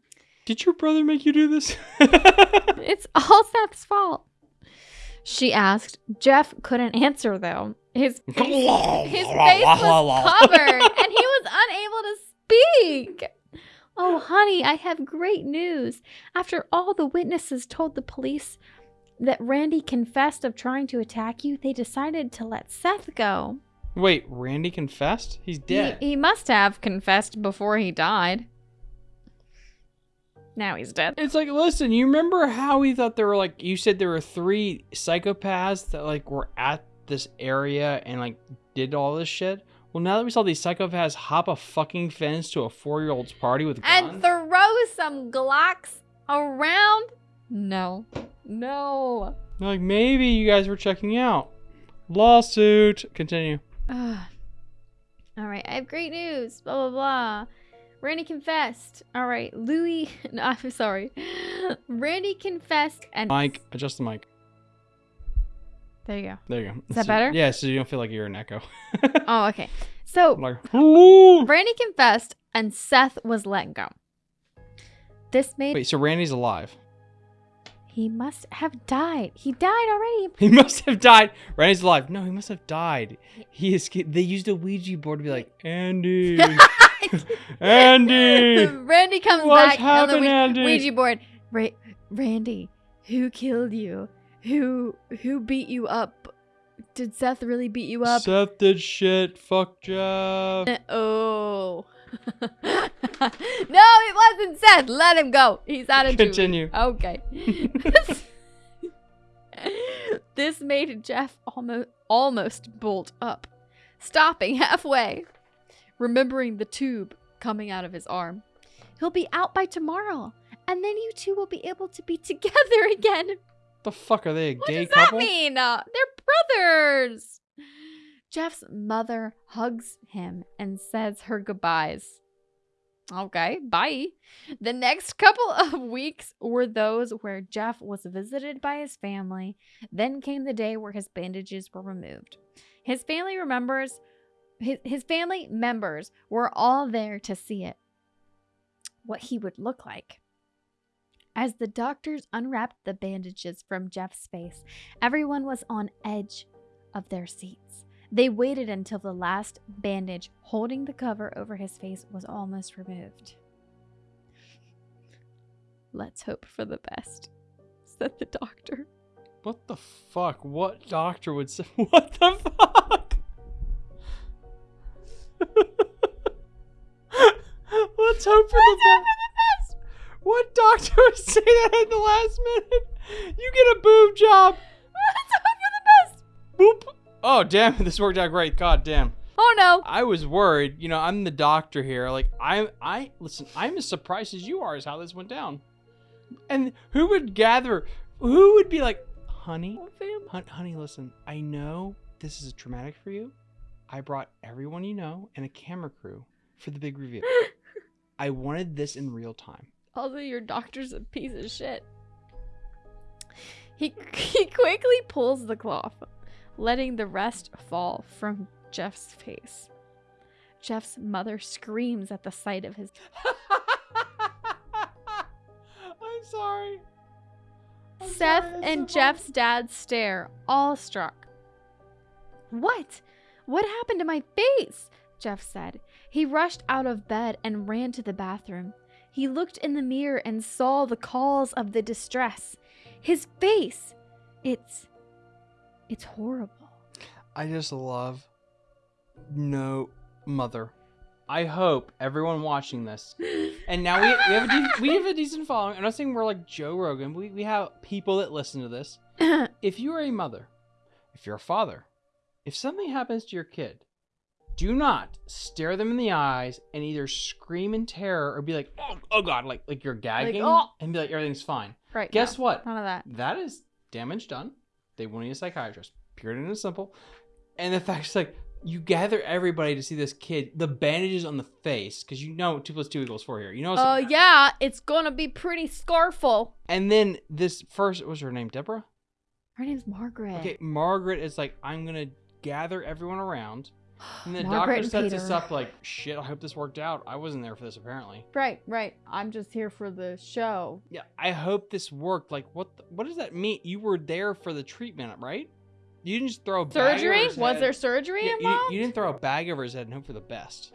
S1: Did your brother make you do this?
S2: It's all Seth's fault. She asked. Jeff couldn't answer though. His his face was covered and he was unable to speak. Oh, honey, I have great news. After all the witnesses told the police that Randy confessed of trying to attack you, they decided to let Seth go.
S1: Wait, Randy confessed? He's dead.
S2: He, he must have confessed before he died. Now he's dead.
S1: It's like, listen, you remember how we thought there were like you said there were three psychopaths that like were at this area and like did all this shit? Well, now that we saw these psychopaths hop a fucking fence to a four-year-old's party with guns And
S2: throw some Glocks around? No. No.
S1: like maybe you guys were checking out. Lawsuit. Continue.
S2: Ugh. All right, I have great news. Blah blah blah. Randy confessed. All right, Louis. No, I'm sorry. Randy confessed, and
S1: Mike, adjust the mic.
S2: there you go.
S1: There you go.
S2: Is that
S1: So-
S2: better?
S1: Yeah, so you don't feel like you're an echo.
S2: Oh, okay. So
S1: like.
S2: Randy confessed, and Seth was let go. This made
S1: Wait, so Randy's alive.
S2: he must have died. He died already.
S1: He must have died. Randy's alive. No, he must have died. He escaped. They used a Ouija board to be like, Andy, Andy.
S2: Randy comes
S1: What's
S2: back on the
S1: happened,
S2: Ouija,
S1: Andy?
S2: Ouija board. Ra- Randy, who killed you? Who who beat you up? Did Seth really beat you up?
S1: Seth did shit. Fuck Jeff.
S2: Uh, oh. no, it wasn't Seth. Let him go. He's out of
S1: Continue.
S2: Okay. this made Jeff almost almost bolt up, stopping halfway, remembering the tube coming out of his arm. He'll be out by tomorrow, and then you two will be able to be together again.
S1: The fuck are they? A
S2: What
S1: gay
S2: does
S1: couple?
S2: that mean? Uh, they're brothers. Jeff's mother hugs him and says her goodbyes. Okay, bye. The next couple of weeks were those where Jeff was visited by his family. Then came the day where his bandages were removed. His family remembers his, his family members were all there to see it. What he would look like. As the doctors unwrapped the bandages from Jeff's face, everyone was on edge of their seats. They waited until the last bandage holding the cover over his face was almost removed. Let's hope for the best, said the doctor.
S1: What the fuck? What doctor would say? What the fuck? Let's hope for the best. What doctor would say that at the last minute? You get a boob job.
S2: Let's hope for the best.
S1: Boop. Oh damn! This worked out great. God damn.
S2: Oh no.
S1: I was worried. You know, I'm the doctor here. Like I, I listen. I'm as surprised as you are as how this went down. And who would gather? Who would be like, honey, honey, listen. I know this is traumatic for you. I brought everyone you know and a camera crew for the big reveal. I wanted this in real time.
S2: Although your doctor's a piece of shit. He, he quickly pulls the cloth, letting the rest fall from Jeff's face. Jeff's mother screams at the sight of his.
S1: I'm sorry. I'm
S2: Seth
S1: sorry,
S2: and
S1: so
S2: Jeff's dad stare, awestruck. What? What happened to my face? Jeff said. He rushed out of bed and ran to the bathroom. He looked in the mirror and saw the cause of the distress. His face. It's. It's horrible.
S1: I just love no mother. I hope everyone watching this, and now we, we have a de- we have a decent following. I'm not saying we're like Joe Rogan. But we we have people that listen to this. If you are a mother, if you're a father, if something happens to your kid, do not stare them in the eyes and either scream in terror or be like, "Oh, oh God!" Like like you're gagging
S2: "Oh."
S1: and be like, "Everything's fine."
S2: right.
S1: Guess
S2: no,
S1: what?
S2: None of that.
S1: that is damage done. They will need a psychiatrist. Pure and simple. And the fact is, like, you gather everybody to see this kid, the bandages on the face, because you know two plus two equals four here. You know.
S2: Oh, yeah. It's gonna be pretty scarful.
S1: And then this first, what was her name? Deborah.
S2: Her name's Margaret.
S1: Okay, Margaret is like, I'm gonna gather everyone around. And the
S2: Margaret
S1: doctor
S2: and
S1: sets
S2: Peter.
S1: us up like, shit. I hope this worked out. I wasn't there for this apparently.
S2: Right, right. I'm just here for the show.
S1: Yeah, I hope this worked. Like, what? The, what does that mean? You were there for the treatment, right? You didn't just throw a bag
S2: Surgery? Was
S1: head.
S2: there surgery
S1: Yeah, you, you didn't throw a bag over his head and hope for the best.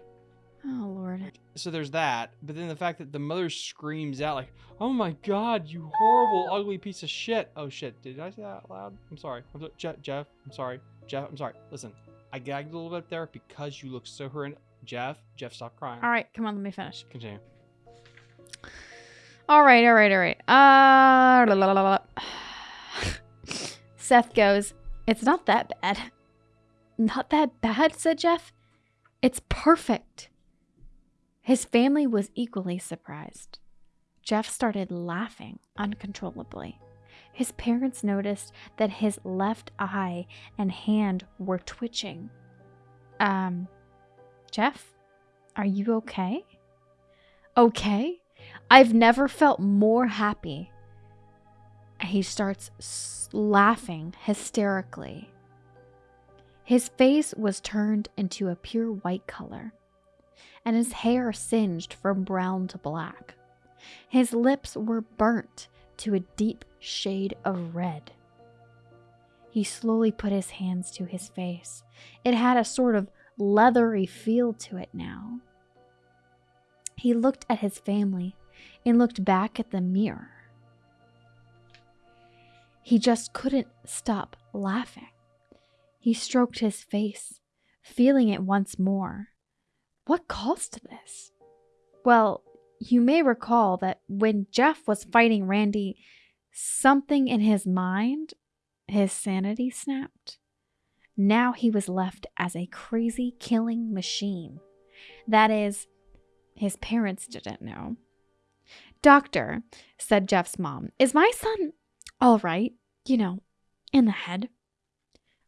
S2: Oh Lord.
S1: So there's that. But then the fact that the mother screams out like, "Oh my God, you horrible, ugly piece of shit!" Oh shit, did I say that out loud? I'm sorry. I'm so- Jeff, Jeff, I'm sorry. Jeff, I'm sorry. Listen, I gagged a little bit there because you look so horrendous. Jeff, Jeff, stop crying.
S2: All right, come on, let me finish.
S1: Continue.
S2: All right, all right, all right. Uh, la, la, la, la. Seth goes, It's not that bad. Not that bad, said Jeff. It's perfect. His family was equally surprised. Jeff started laughing uncontrollably. His parents noticed that his left eye and hand were twitching. Um, Jeff, are you okay? Okay? I've never felt more happy. He starts laughing hysterically. His face was turned into a pure white color, and his hair singed from brown to black. His lips were burnt to a deep shade of red. He slowly put his hands to his face. It had a sort of leathery feel to it now. He looked at his family and looked back at the mirror. He just couldn't stop laughing. He stroked his face, feeling it once more. What caused this? Well, you may recall that when Jeff was fighting Randy, something in his mind, his sanity snapped. Now he was left as a crazy killing machine. That is, his parents didn't know. Doctor, said Jeff's mom, is my son all right? You know, in the head?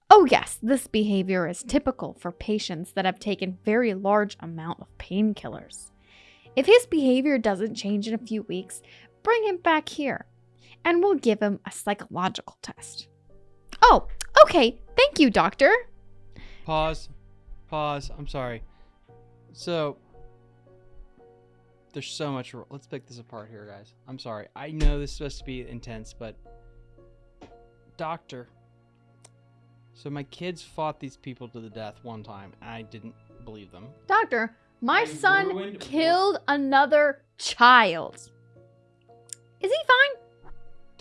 S2: Oh, yes, this behavior is typical for patients that have taken very large amount of painkillers. If his behavior doesn't change in a few weeks, bring him back here and we'll give him a psychological test. Oh, okay. Thank you, doctor.
S1: Pause. Pause. I'm sorry. So, there's so much. Let's pick this apart here, guys. I'm sorry. I know this is supposed to be intense, but doctor. So my kids fought these people to the death one time, and I didn't believe them.
S2: Doctor, my
S1: I
S2: son
S1: ruined-
S2: killed another child. Is he fine?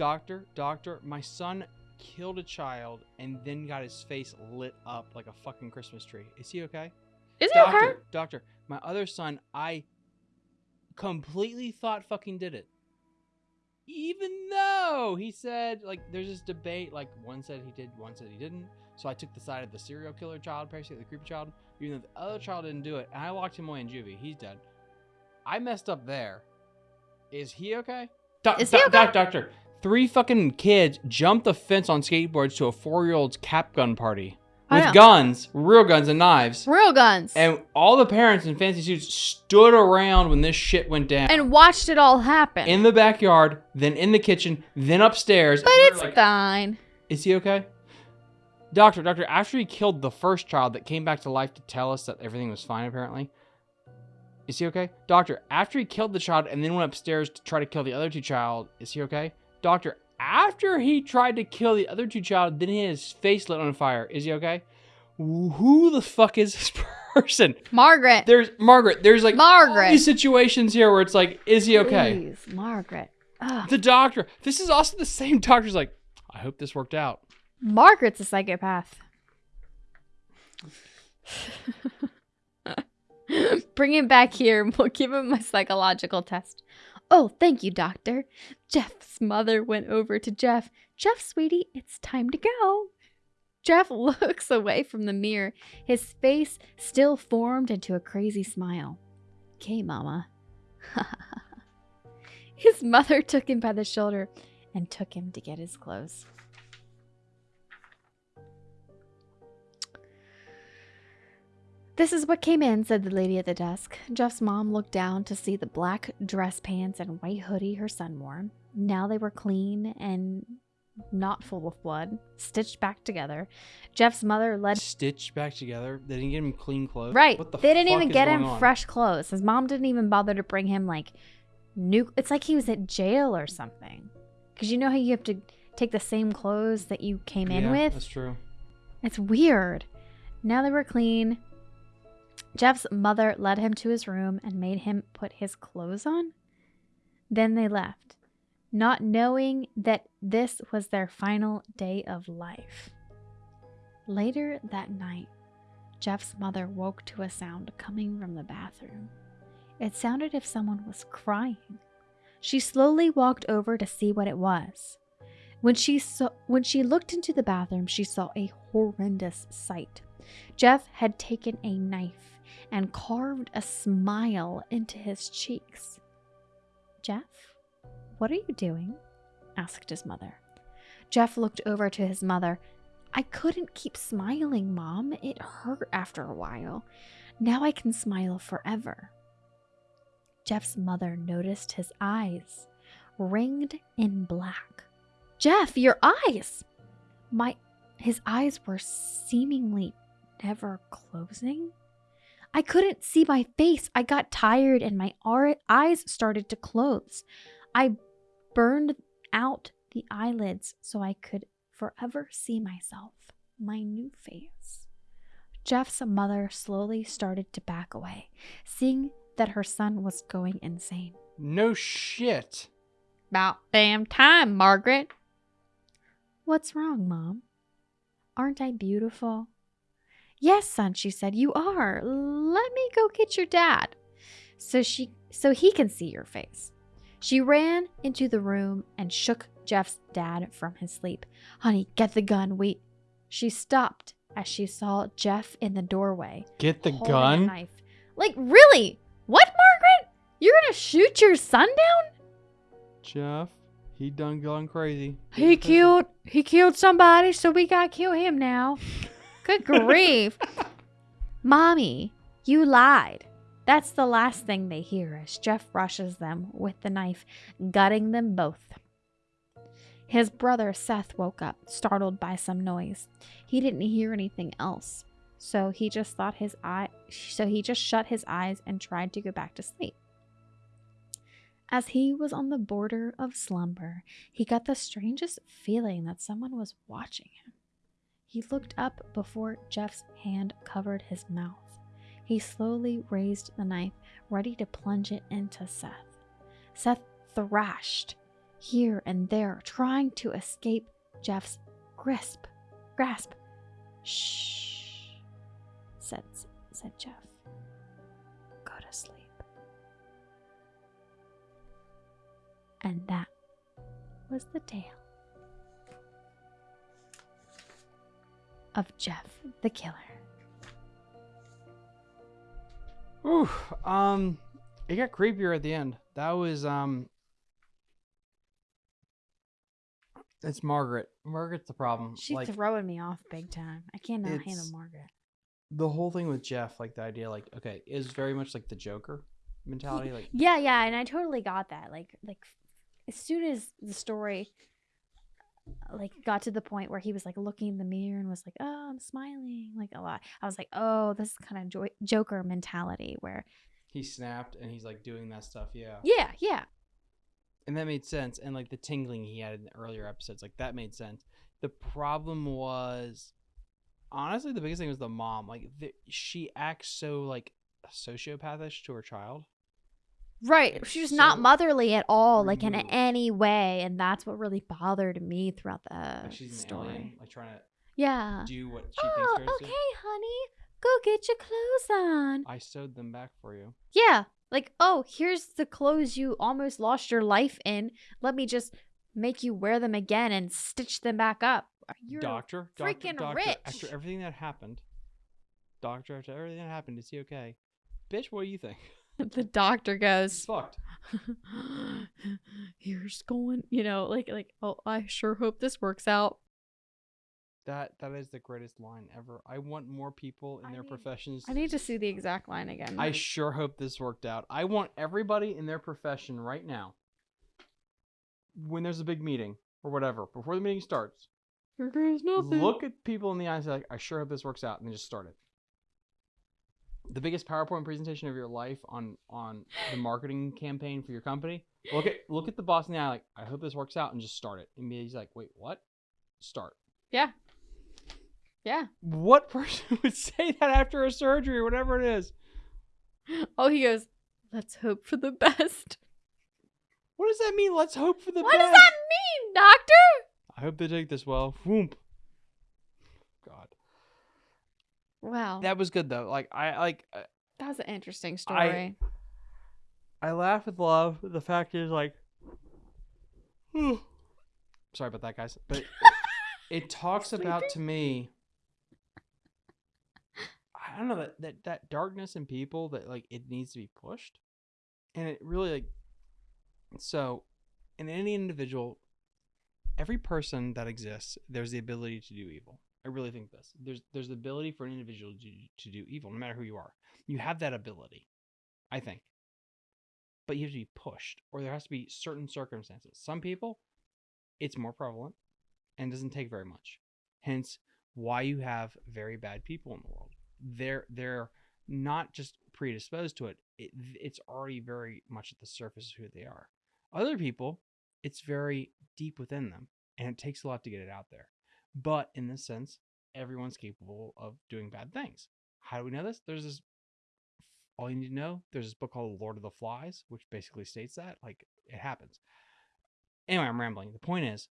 S1: Doctor, doctor, my son killed a child and then got his face lit up like a fucking Christmas tree. Is he okay?
S2: Is he
S1: doctor,
S2: okay?
S1: doctor, my other son, I completely thought fucking did it. Even though he said, like, there's this debate, like, one said he did, one said he didn't. So I took the side of the serial killer child, basically, the creepy child, even though the other child didn't do it. And I locked him away in juvie. He's dead. I messed up there. Is he okay? Doc-
S2: Is he
S1: doc-
S2: okay?
S1: doc- doctor, three fucking kids jumped the fence on skateboards to a four year old's cap gun party with guns, real guns, and knives.
S2: Real guns.
S1: And all the parents in fancy suits stood around when this shit went down.
S2: and watched it all happen.
S1: in the backyard, then in the kitchen, then upstairs.
S2: but
S1: And we were
S2: it's
S1: like,
S2: fine.
S1: Is he okay? Doctor, doctor, after he killed the first child that came back to life to tell us that everything was fine, apparently. Is he okay? Doctor, after he killed the child and then went upstairs to try to kill the other two child, is he okay? Doctor, after he tried to kill the other two child, then he had his face lit on fire. Is he okay? Who the fuck is this person?
S2: Margaret.
S1: There's Margaret. There's like all
S2: Margaret.
S1: these situations here where it's like, is he okay?
S2: Please, Margaret. Ugh.
S1: The doctor. This is also the same doctor's like, I hope this worked out.
S2: Margaret's a psychopath. Bring him back here and we'll give him a psychological test. Oh, thank you, doctor. Jeff's mother went over to Jeff. Jeff, sweetie, it's time to go. Jeff looks away from the mirror, his face still formed into a crazy smile. Okay, mama. his mother took him by the shoulder and took him to get his clothes. This is what came in, said the lady at the desk. Jeff's mom looked down to see the black dress pants and white hoodie her son wore. Now they were clean and not full of blood, stitched back together. Jeff's mother led.
S1: Stitched back together. They didn't get him clean clothes.
S2: Right.
S1: What the
S2: They didn't even get him
S1: on?
S2: fresh clothes. His mom didn't even bother to bring him like new. It's like he was at jail or something. Because you know how you have to take the same clothes that you came in
S1: Yeah,
S2: with?
S1: That's true.
S2: It's weird. Now they were clean. Jeff's mother led him to his room and made him put his clothes on. Then they left, not knowing that this was their final day of life. Later that night, Jeff's mother woke to a sound coming from the bathroom. It sounded as if someone was crying. She slowly walked over to see what it was. When she saw when she looked into the bathroom, she saw a horrendous sight. Jeff had taken a knife and carved a smile into his cheeks. Jeff, what are you doing? asked his mother. Jeff looked over to his mother. I couldn't keep smiling, Mom. It hurt after a while. Now I can smile forever. Jeff's mother noticed his eyes, ringed in black. Jeff, your eyes! My his eyes were seemingly never closing. I couldn't see my face. I got tired and my eyes started to close. I burned out the eyelids so I could forever see myself, my new face. Jeff's mother slowly started to back away, seeing that her son was going insane.
S1: No shit.
S2: About damn time, Margaret. What's wrong, Mom? Aren't I beautiful? Yes, son, she said, you are. Let me go get your dad. So she so he can see your face. She ran into the room and shook Jeff's dad from his sleep. Honey, get the gun. Wait. She stopped as she saw Jeff in the doorway.
S1: Get the gun.
S2: knife. Like, really? What, Margaret? You're gonna shoot your son down?
S1: Jeff, he done gone crazy.
S2: He killed he killed somebody, so we gotta kill him now. Good grief. Mommy, you lied. That's the last thing they hear as Jeff rushes them with the knife, gutting them both. His brother Seth woke up, startled by some noise. He didn't hear anything else, so he just thought his eye so he just shut his eyes and tried to go back to sleep. As he was on the border of slumber, he got the strangest feeling that someone was watching him. He looked up before Jeff's hand covered his mouth. He slowly raised the knife, ready to plunge it into Seth. Seth thrashed here and there, trying to escape Jeff's grasp. Grasp. Shh, said, said Jeff. Go to sleep. And that was the tale of Jeff the Killer.
S1: Ooh, um, it got creepier at the end. That was um, it's Margaret. Margaret's the problem.
S2: She's
S1: like
S2: throwing me off big time. I cannot handle Margaret.
S1: the whole thing with Jeff, like the idea, like okay, is very much like the Joker mentality. Like
S2: Yeah, yeah, and I totally got that. Like, like as soon as the story, like, got to the point where he was like looking in the mirror and was like, "Oh, I'm smiling," like a lot. I was like, "Oh, this is kind of jo- Joker mentality." Where,
S1: he snapped and he's like doing that stuff. Yeah.
S2: yeah, yeah,
S1: and that made sense and like the tingling he had in the earlier episodes like that made sense the problem was honestly the biggest thing was the mom like the, she acts so like sociopathish to her child
S2: right. She was not motherly at all, like in
S1: mm-hmm.
S2: any way, and that's what really bothered me throughout the
S1: like she's
S2: story.
S1: alien like trying to
S2: Yeah.
S1: do what she
S2: Oh,
S1: thinks
S2: okay,
S1: hers
S2: honey. Go get your clothes on.
S1: i sewed them back for you
S2: Yeah. Like, oh, here's the clothes you almost lost your life in. Let me just make you wear them again and stitch them back up. You're
S1: doctor
S2: freaking
S1: doctor, doctor
S2: rich.
S1: after everything that happened doctor after everything that happened is he okay bitch what do you think
S2: the doctor goes,
S1: fucked
S2: here's going, you know, like, like, oh, I sure hope this works out.
S1: that that is the greatest line ever i want more people in
S2: I
S1: their
S2: need-
S1: professions
S2: I need to see the exact line again.
S1: I sure hope this worked out. I want everybody in their profession right now, when there's a big meeting or whatever, before the meeting starts,
S2: nothing.
S1: look at people in the eyes like, I sure hope this works out, and then just start it. The biggest PowerPoint presentation of your life on on the marketing campaign for your company. Look at look at the boss in the eye, like, I hope this works out, and just start it. And he's like, wait, what? Start.
S2: Yeah. Yeah.
S1: What person would say that after a surgery or whatever it is?
S2: Oh, he goes, let's hope for the best.
S1: What does that mean? Let's hope for the
S2: what
S1: best.
S2: What does that mean, doctor?
S1: I hope they take this well. Whoomp. God,
S2: Wow.
S1: that was good though. Like I like uh,
S2: That was an interesting story.
S1: I laugh with love. The fact is like, sorry about that, guys, but it, it talks about to me. I don't know that, that that darkness in people that like it needs to be pushed, and it really like. So, in any individual, every person that exists, there's the ability to do evil. I really think this. There's there's the ability for an individual to, to do evil, no matter who you are. You have that ability, I think. But you have to be pushed, or there has to be certain circumstances. Some people, it's more prevalent, and doesn't take very much. Hence, why you have very bad people in the world. They're they're not just predisposed to it. it it's already very much at the surface of who they are. Other people, it's very deep within them, and it takes a lot to get it out there. But in this sense, everyone's capable of doing bad things. How do we know this? There's this. All you need to know. There's this book called Lord of the Flies, which basically states that like it happens. Anyway, I'm rambling. The point is,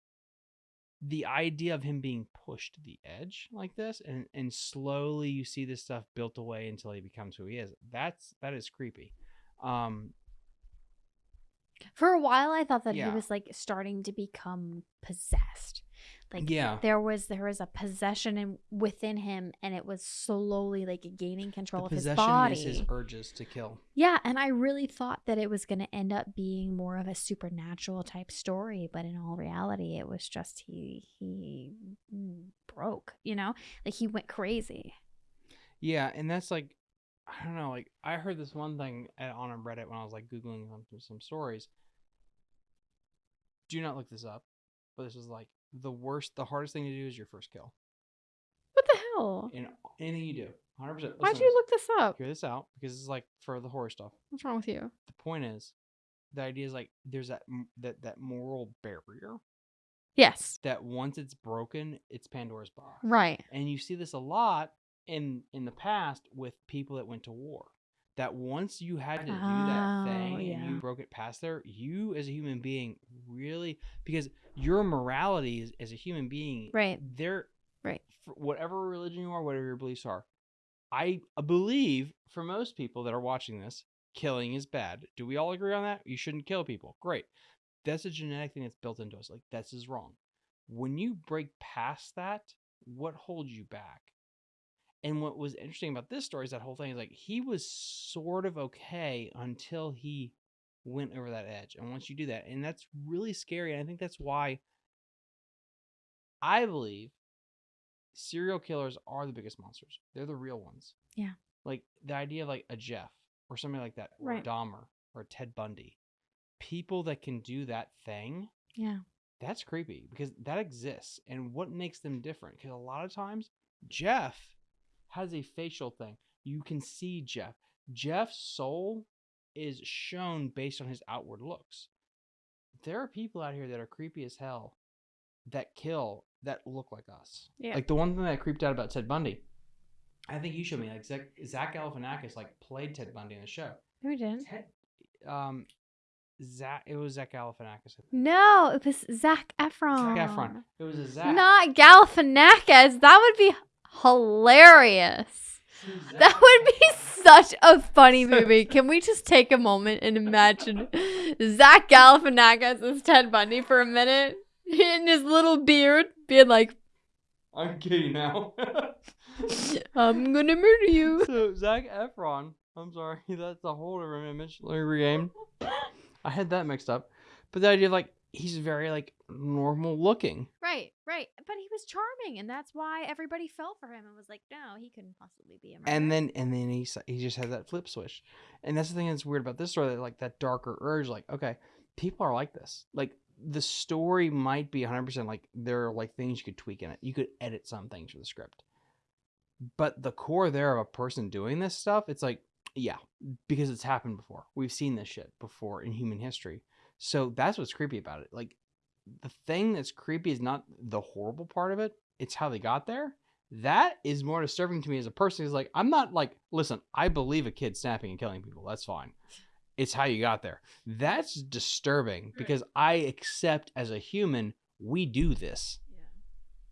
S1: the idea of him being pushed to the edge like this, and and slowly you see this stuff built away until he becomes who he is. That's that is creepy. Um,
S2: For a while, I thought that
S1: Yeah.
S2: he was like starting to become possessed. Like
S1: yeah,
S2: there was there was a possession in, within him, and it was slowly like gaining control
S1: the
S2: of his
S1: possession
S2: body.
S1: is his urges to kill.
S2: Yeah, and I really thought that it was going to end up being more of a supernatural type story, but in all reality, it was just he he broke. You know, like he went crazy.
S1: Yeah, and that's like, I don't know. Like I heard this one thing at, on a Reddit when I was like googling some some stories. Do not look this up, but this was like the worst, the hardest thing to do is your first kill
S2: What the hell?
S1: in anything you do. Hundred percent.
S2: Why'd you look this up?
S1: Hear this out because it's like for the horror stuff.
S2: What's wrong with you?
S1: The point is the idea is like there's that that that moral barrier
S2: Yes.
S1: that once it's broken, it's Pandora's box.
S2: Right.
S1: And you see this a lot in in the past with people that went to war. That once you had to do that
S2: Oh,
S1: thing and you broke it past there, you as a human being really because your morality is, as a human being,
S2: Right.
S1: There,
S2: Right.
S1: For whatever religion you are, whatever your beliefs are, I believe for most people that are watching this, killing is bad. Do we all agree on that? You shouldn't kill people. Great. That's a genetic thing that's built into us. Like that's is wrong. When you break past that, what holds you back? And what was interesting about this story is that whole thing is like he was sort of okay until he went over that edge. And once you do that, and that's really scary. And I think that's why I believe serial killers are the biggest monsters. They're the real ones.
S2: Yeah.
S1: Like the idea of like a Jeff or somebody like that, or
S2: Right.
S1: a Dahmer or a Ted Bundy. People that can do that thing,
S2: Yeah.
S1: that's creepy because that exists. And what makes them different? Because a lot of times, Jeff has a facial thing. You can see Jeff. Jeff's soul is shown based on his outward looks. There are people out here that are creepy as hell that kill that look like us.
S2: Yeah.
S1: Like the one thing that creeped out about Ted Bundy, I think you showed me like Zach, Zach Galifianakis like played Ted Bundy in the show.
S2: Who didn't.
S1: Ted, um, Zach, it was Zach Galifianakis.
S2: No, it was Zac Efron.
S1: Zac Efron. It was a Zach.
S2: Not Galifianakis. That would be hilarious. That would be such a funny movie. Can we just take a moment and imagine Zach Galifianakis as Ted Bundy for a minute in his little beard, being like,
S1: I'm kidding now.
S2: "I'm gonna murder you."
S1: so Zac Efron. I'm sorry, that's a whole different image. Let me regain. I had that mixed up, but the idea of like he's very like normal looking.
S2: Right, right. But he was charming, and that's why everybody fell for him and was like, "No, he couldn't possibly be a murderer."
S1: and then and then he he just has that flip switch, and that's the thing that's weird about this story. That like that darker urge, like okay, people are like this. Like the story might be 100 percent like there are like things you could tweak in it. You could edit some things for the script, but the core there of a person doing this stuff, it's like yeah, because it's happened before. We've seen this shit before in human history. So that's what's creepy about it. Like the thing that's creepy is not the horrible part of it; it's how they got there that is more disturbing to me as a person. Is like I'm not like listen. I believe a kid snapping and killing people. That's fine. It's how you got there. That's disturbing because I accept as a human we do this.
S2: yeah.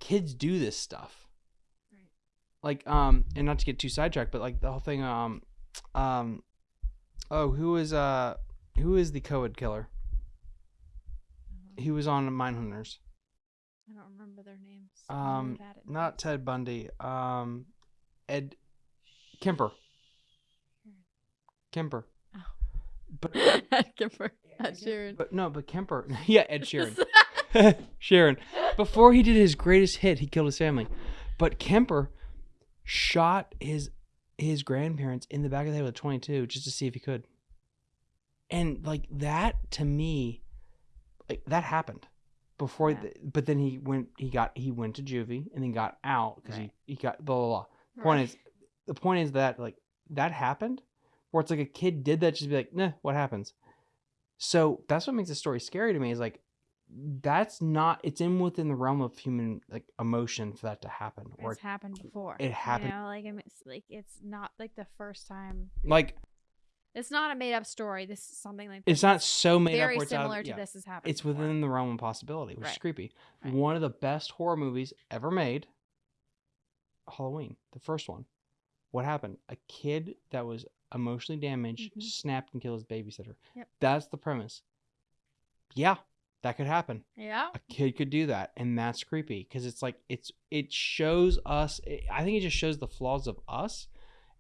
S1: Kids do this stuff.
S2: Right.
S1: Like um, and not to get too sidetracked, but like the whole thing um, um, oh who is uh who is the Coed killer? He was on Mindhunters.
S2: I don't remember their names.
S1: Um, Not Ted Bundy. Um, Ed Kemper. Kemper.
S2: Oh.
S1: But
S2: Kemper. Ed Sheeran.
S1: But no, but Kemper. yeah, Ed Sheeran. Sharon. Before he did his greatest hit, he killed his family. But Kemper shot his his grandparents in the back of the head with a 22 just to see if he could. And like that to me, like that happened before.
S2: Yeah.
S1: The, but then he went. He got. He went to juvie and then got out because
S2: Right.
S1: he he got blah blah blah. Point is, the point is that like that happened, where it's like a kid did that, just be like, nah, what happens? So that's what makes the story scary to me. Is like that's not. It's in within the realm of human like emotion for that to happen. Or
S2: It's happened before.
S1: it happened-
S2: You know, like it's like it's not like the first time.
S1: like
S2: It's not a made up story. This is something like
S1: it's not so made
S2: very
S1: up. Where it's out of-
S2: similar to
S1: yeah.
S2: this has happened.
S1: It's
S2: before.
S1: within the realm of possibility, which is creepy.
S2: Right.
S1: One of the best horror movies ever made. Halloween, the first one. What happened? A kid that was emotionally damaged
S2: Mhm.
S1: snapped and killed his babysitter.
S2: Yep.
S1: That's the premise. Yeah, that could happen.
S2: Yeah.
S1: a kid could do that and that's creepy because it's like it's it shows us i think it just shows the flaws of us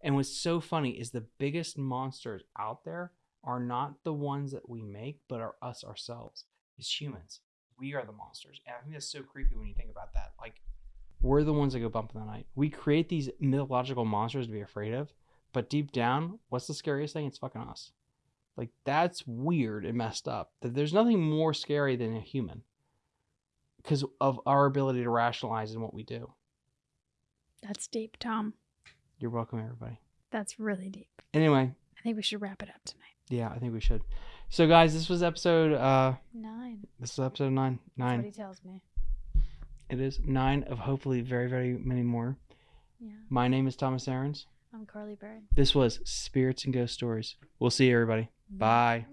S1: and what's so funny is the biggest monsters out there are not the ones that we make but are us ourselves. As humans. We are the monsters. And i think that's so creepy when you think about that. Like we're the ones that go bump in the night. We create these mythological monsters to be afraid of but deep down what's the scariest thing? It's fucking us. Like that's weird and messed up that there's nothing more scary than a human because of our ability to rationalize in what we do.
S2: That's deep, Tom.
S1: You're welcome, everybody.
S2: That's really deep.
S1: Anyway,
S2: I think we should wrap it up tonight.
S1: Yeah, I think we should. So, guys, this was episode. uh
S2: Nine.
S1: This is episode nine.
S2: That's what
S1: Nine.
S2: he tells me.
S1: It is nine of hopefully very, very many more.
S2: Yeah.
S1: My name is Thomas Aarons.
S2: I'm Carly Bird.
S1: This was Spirits and Ghost Stories. We'll see you, everybody. Bye.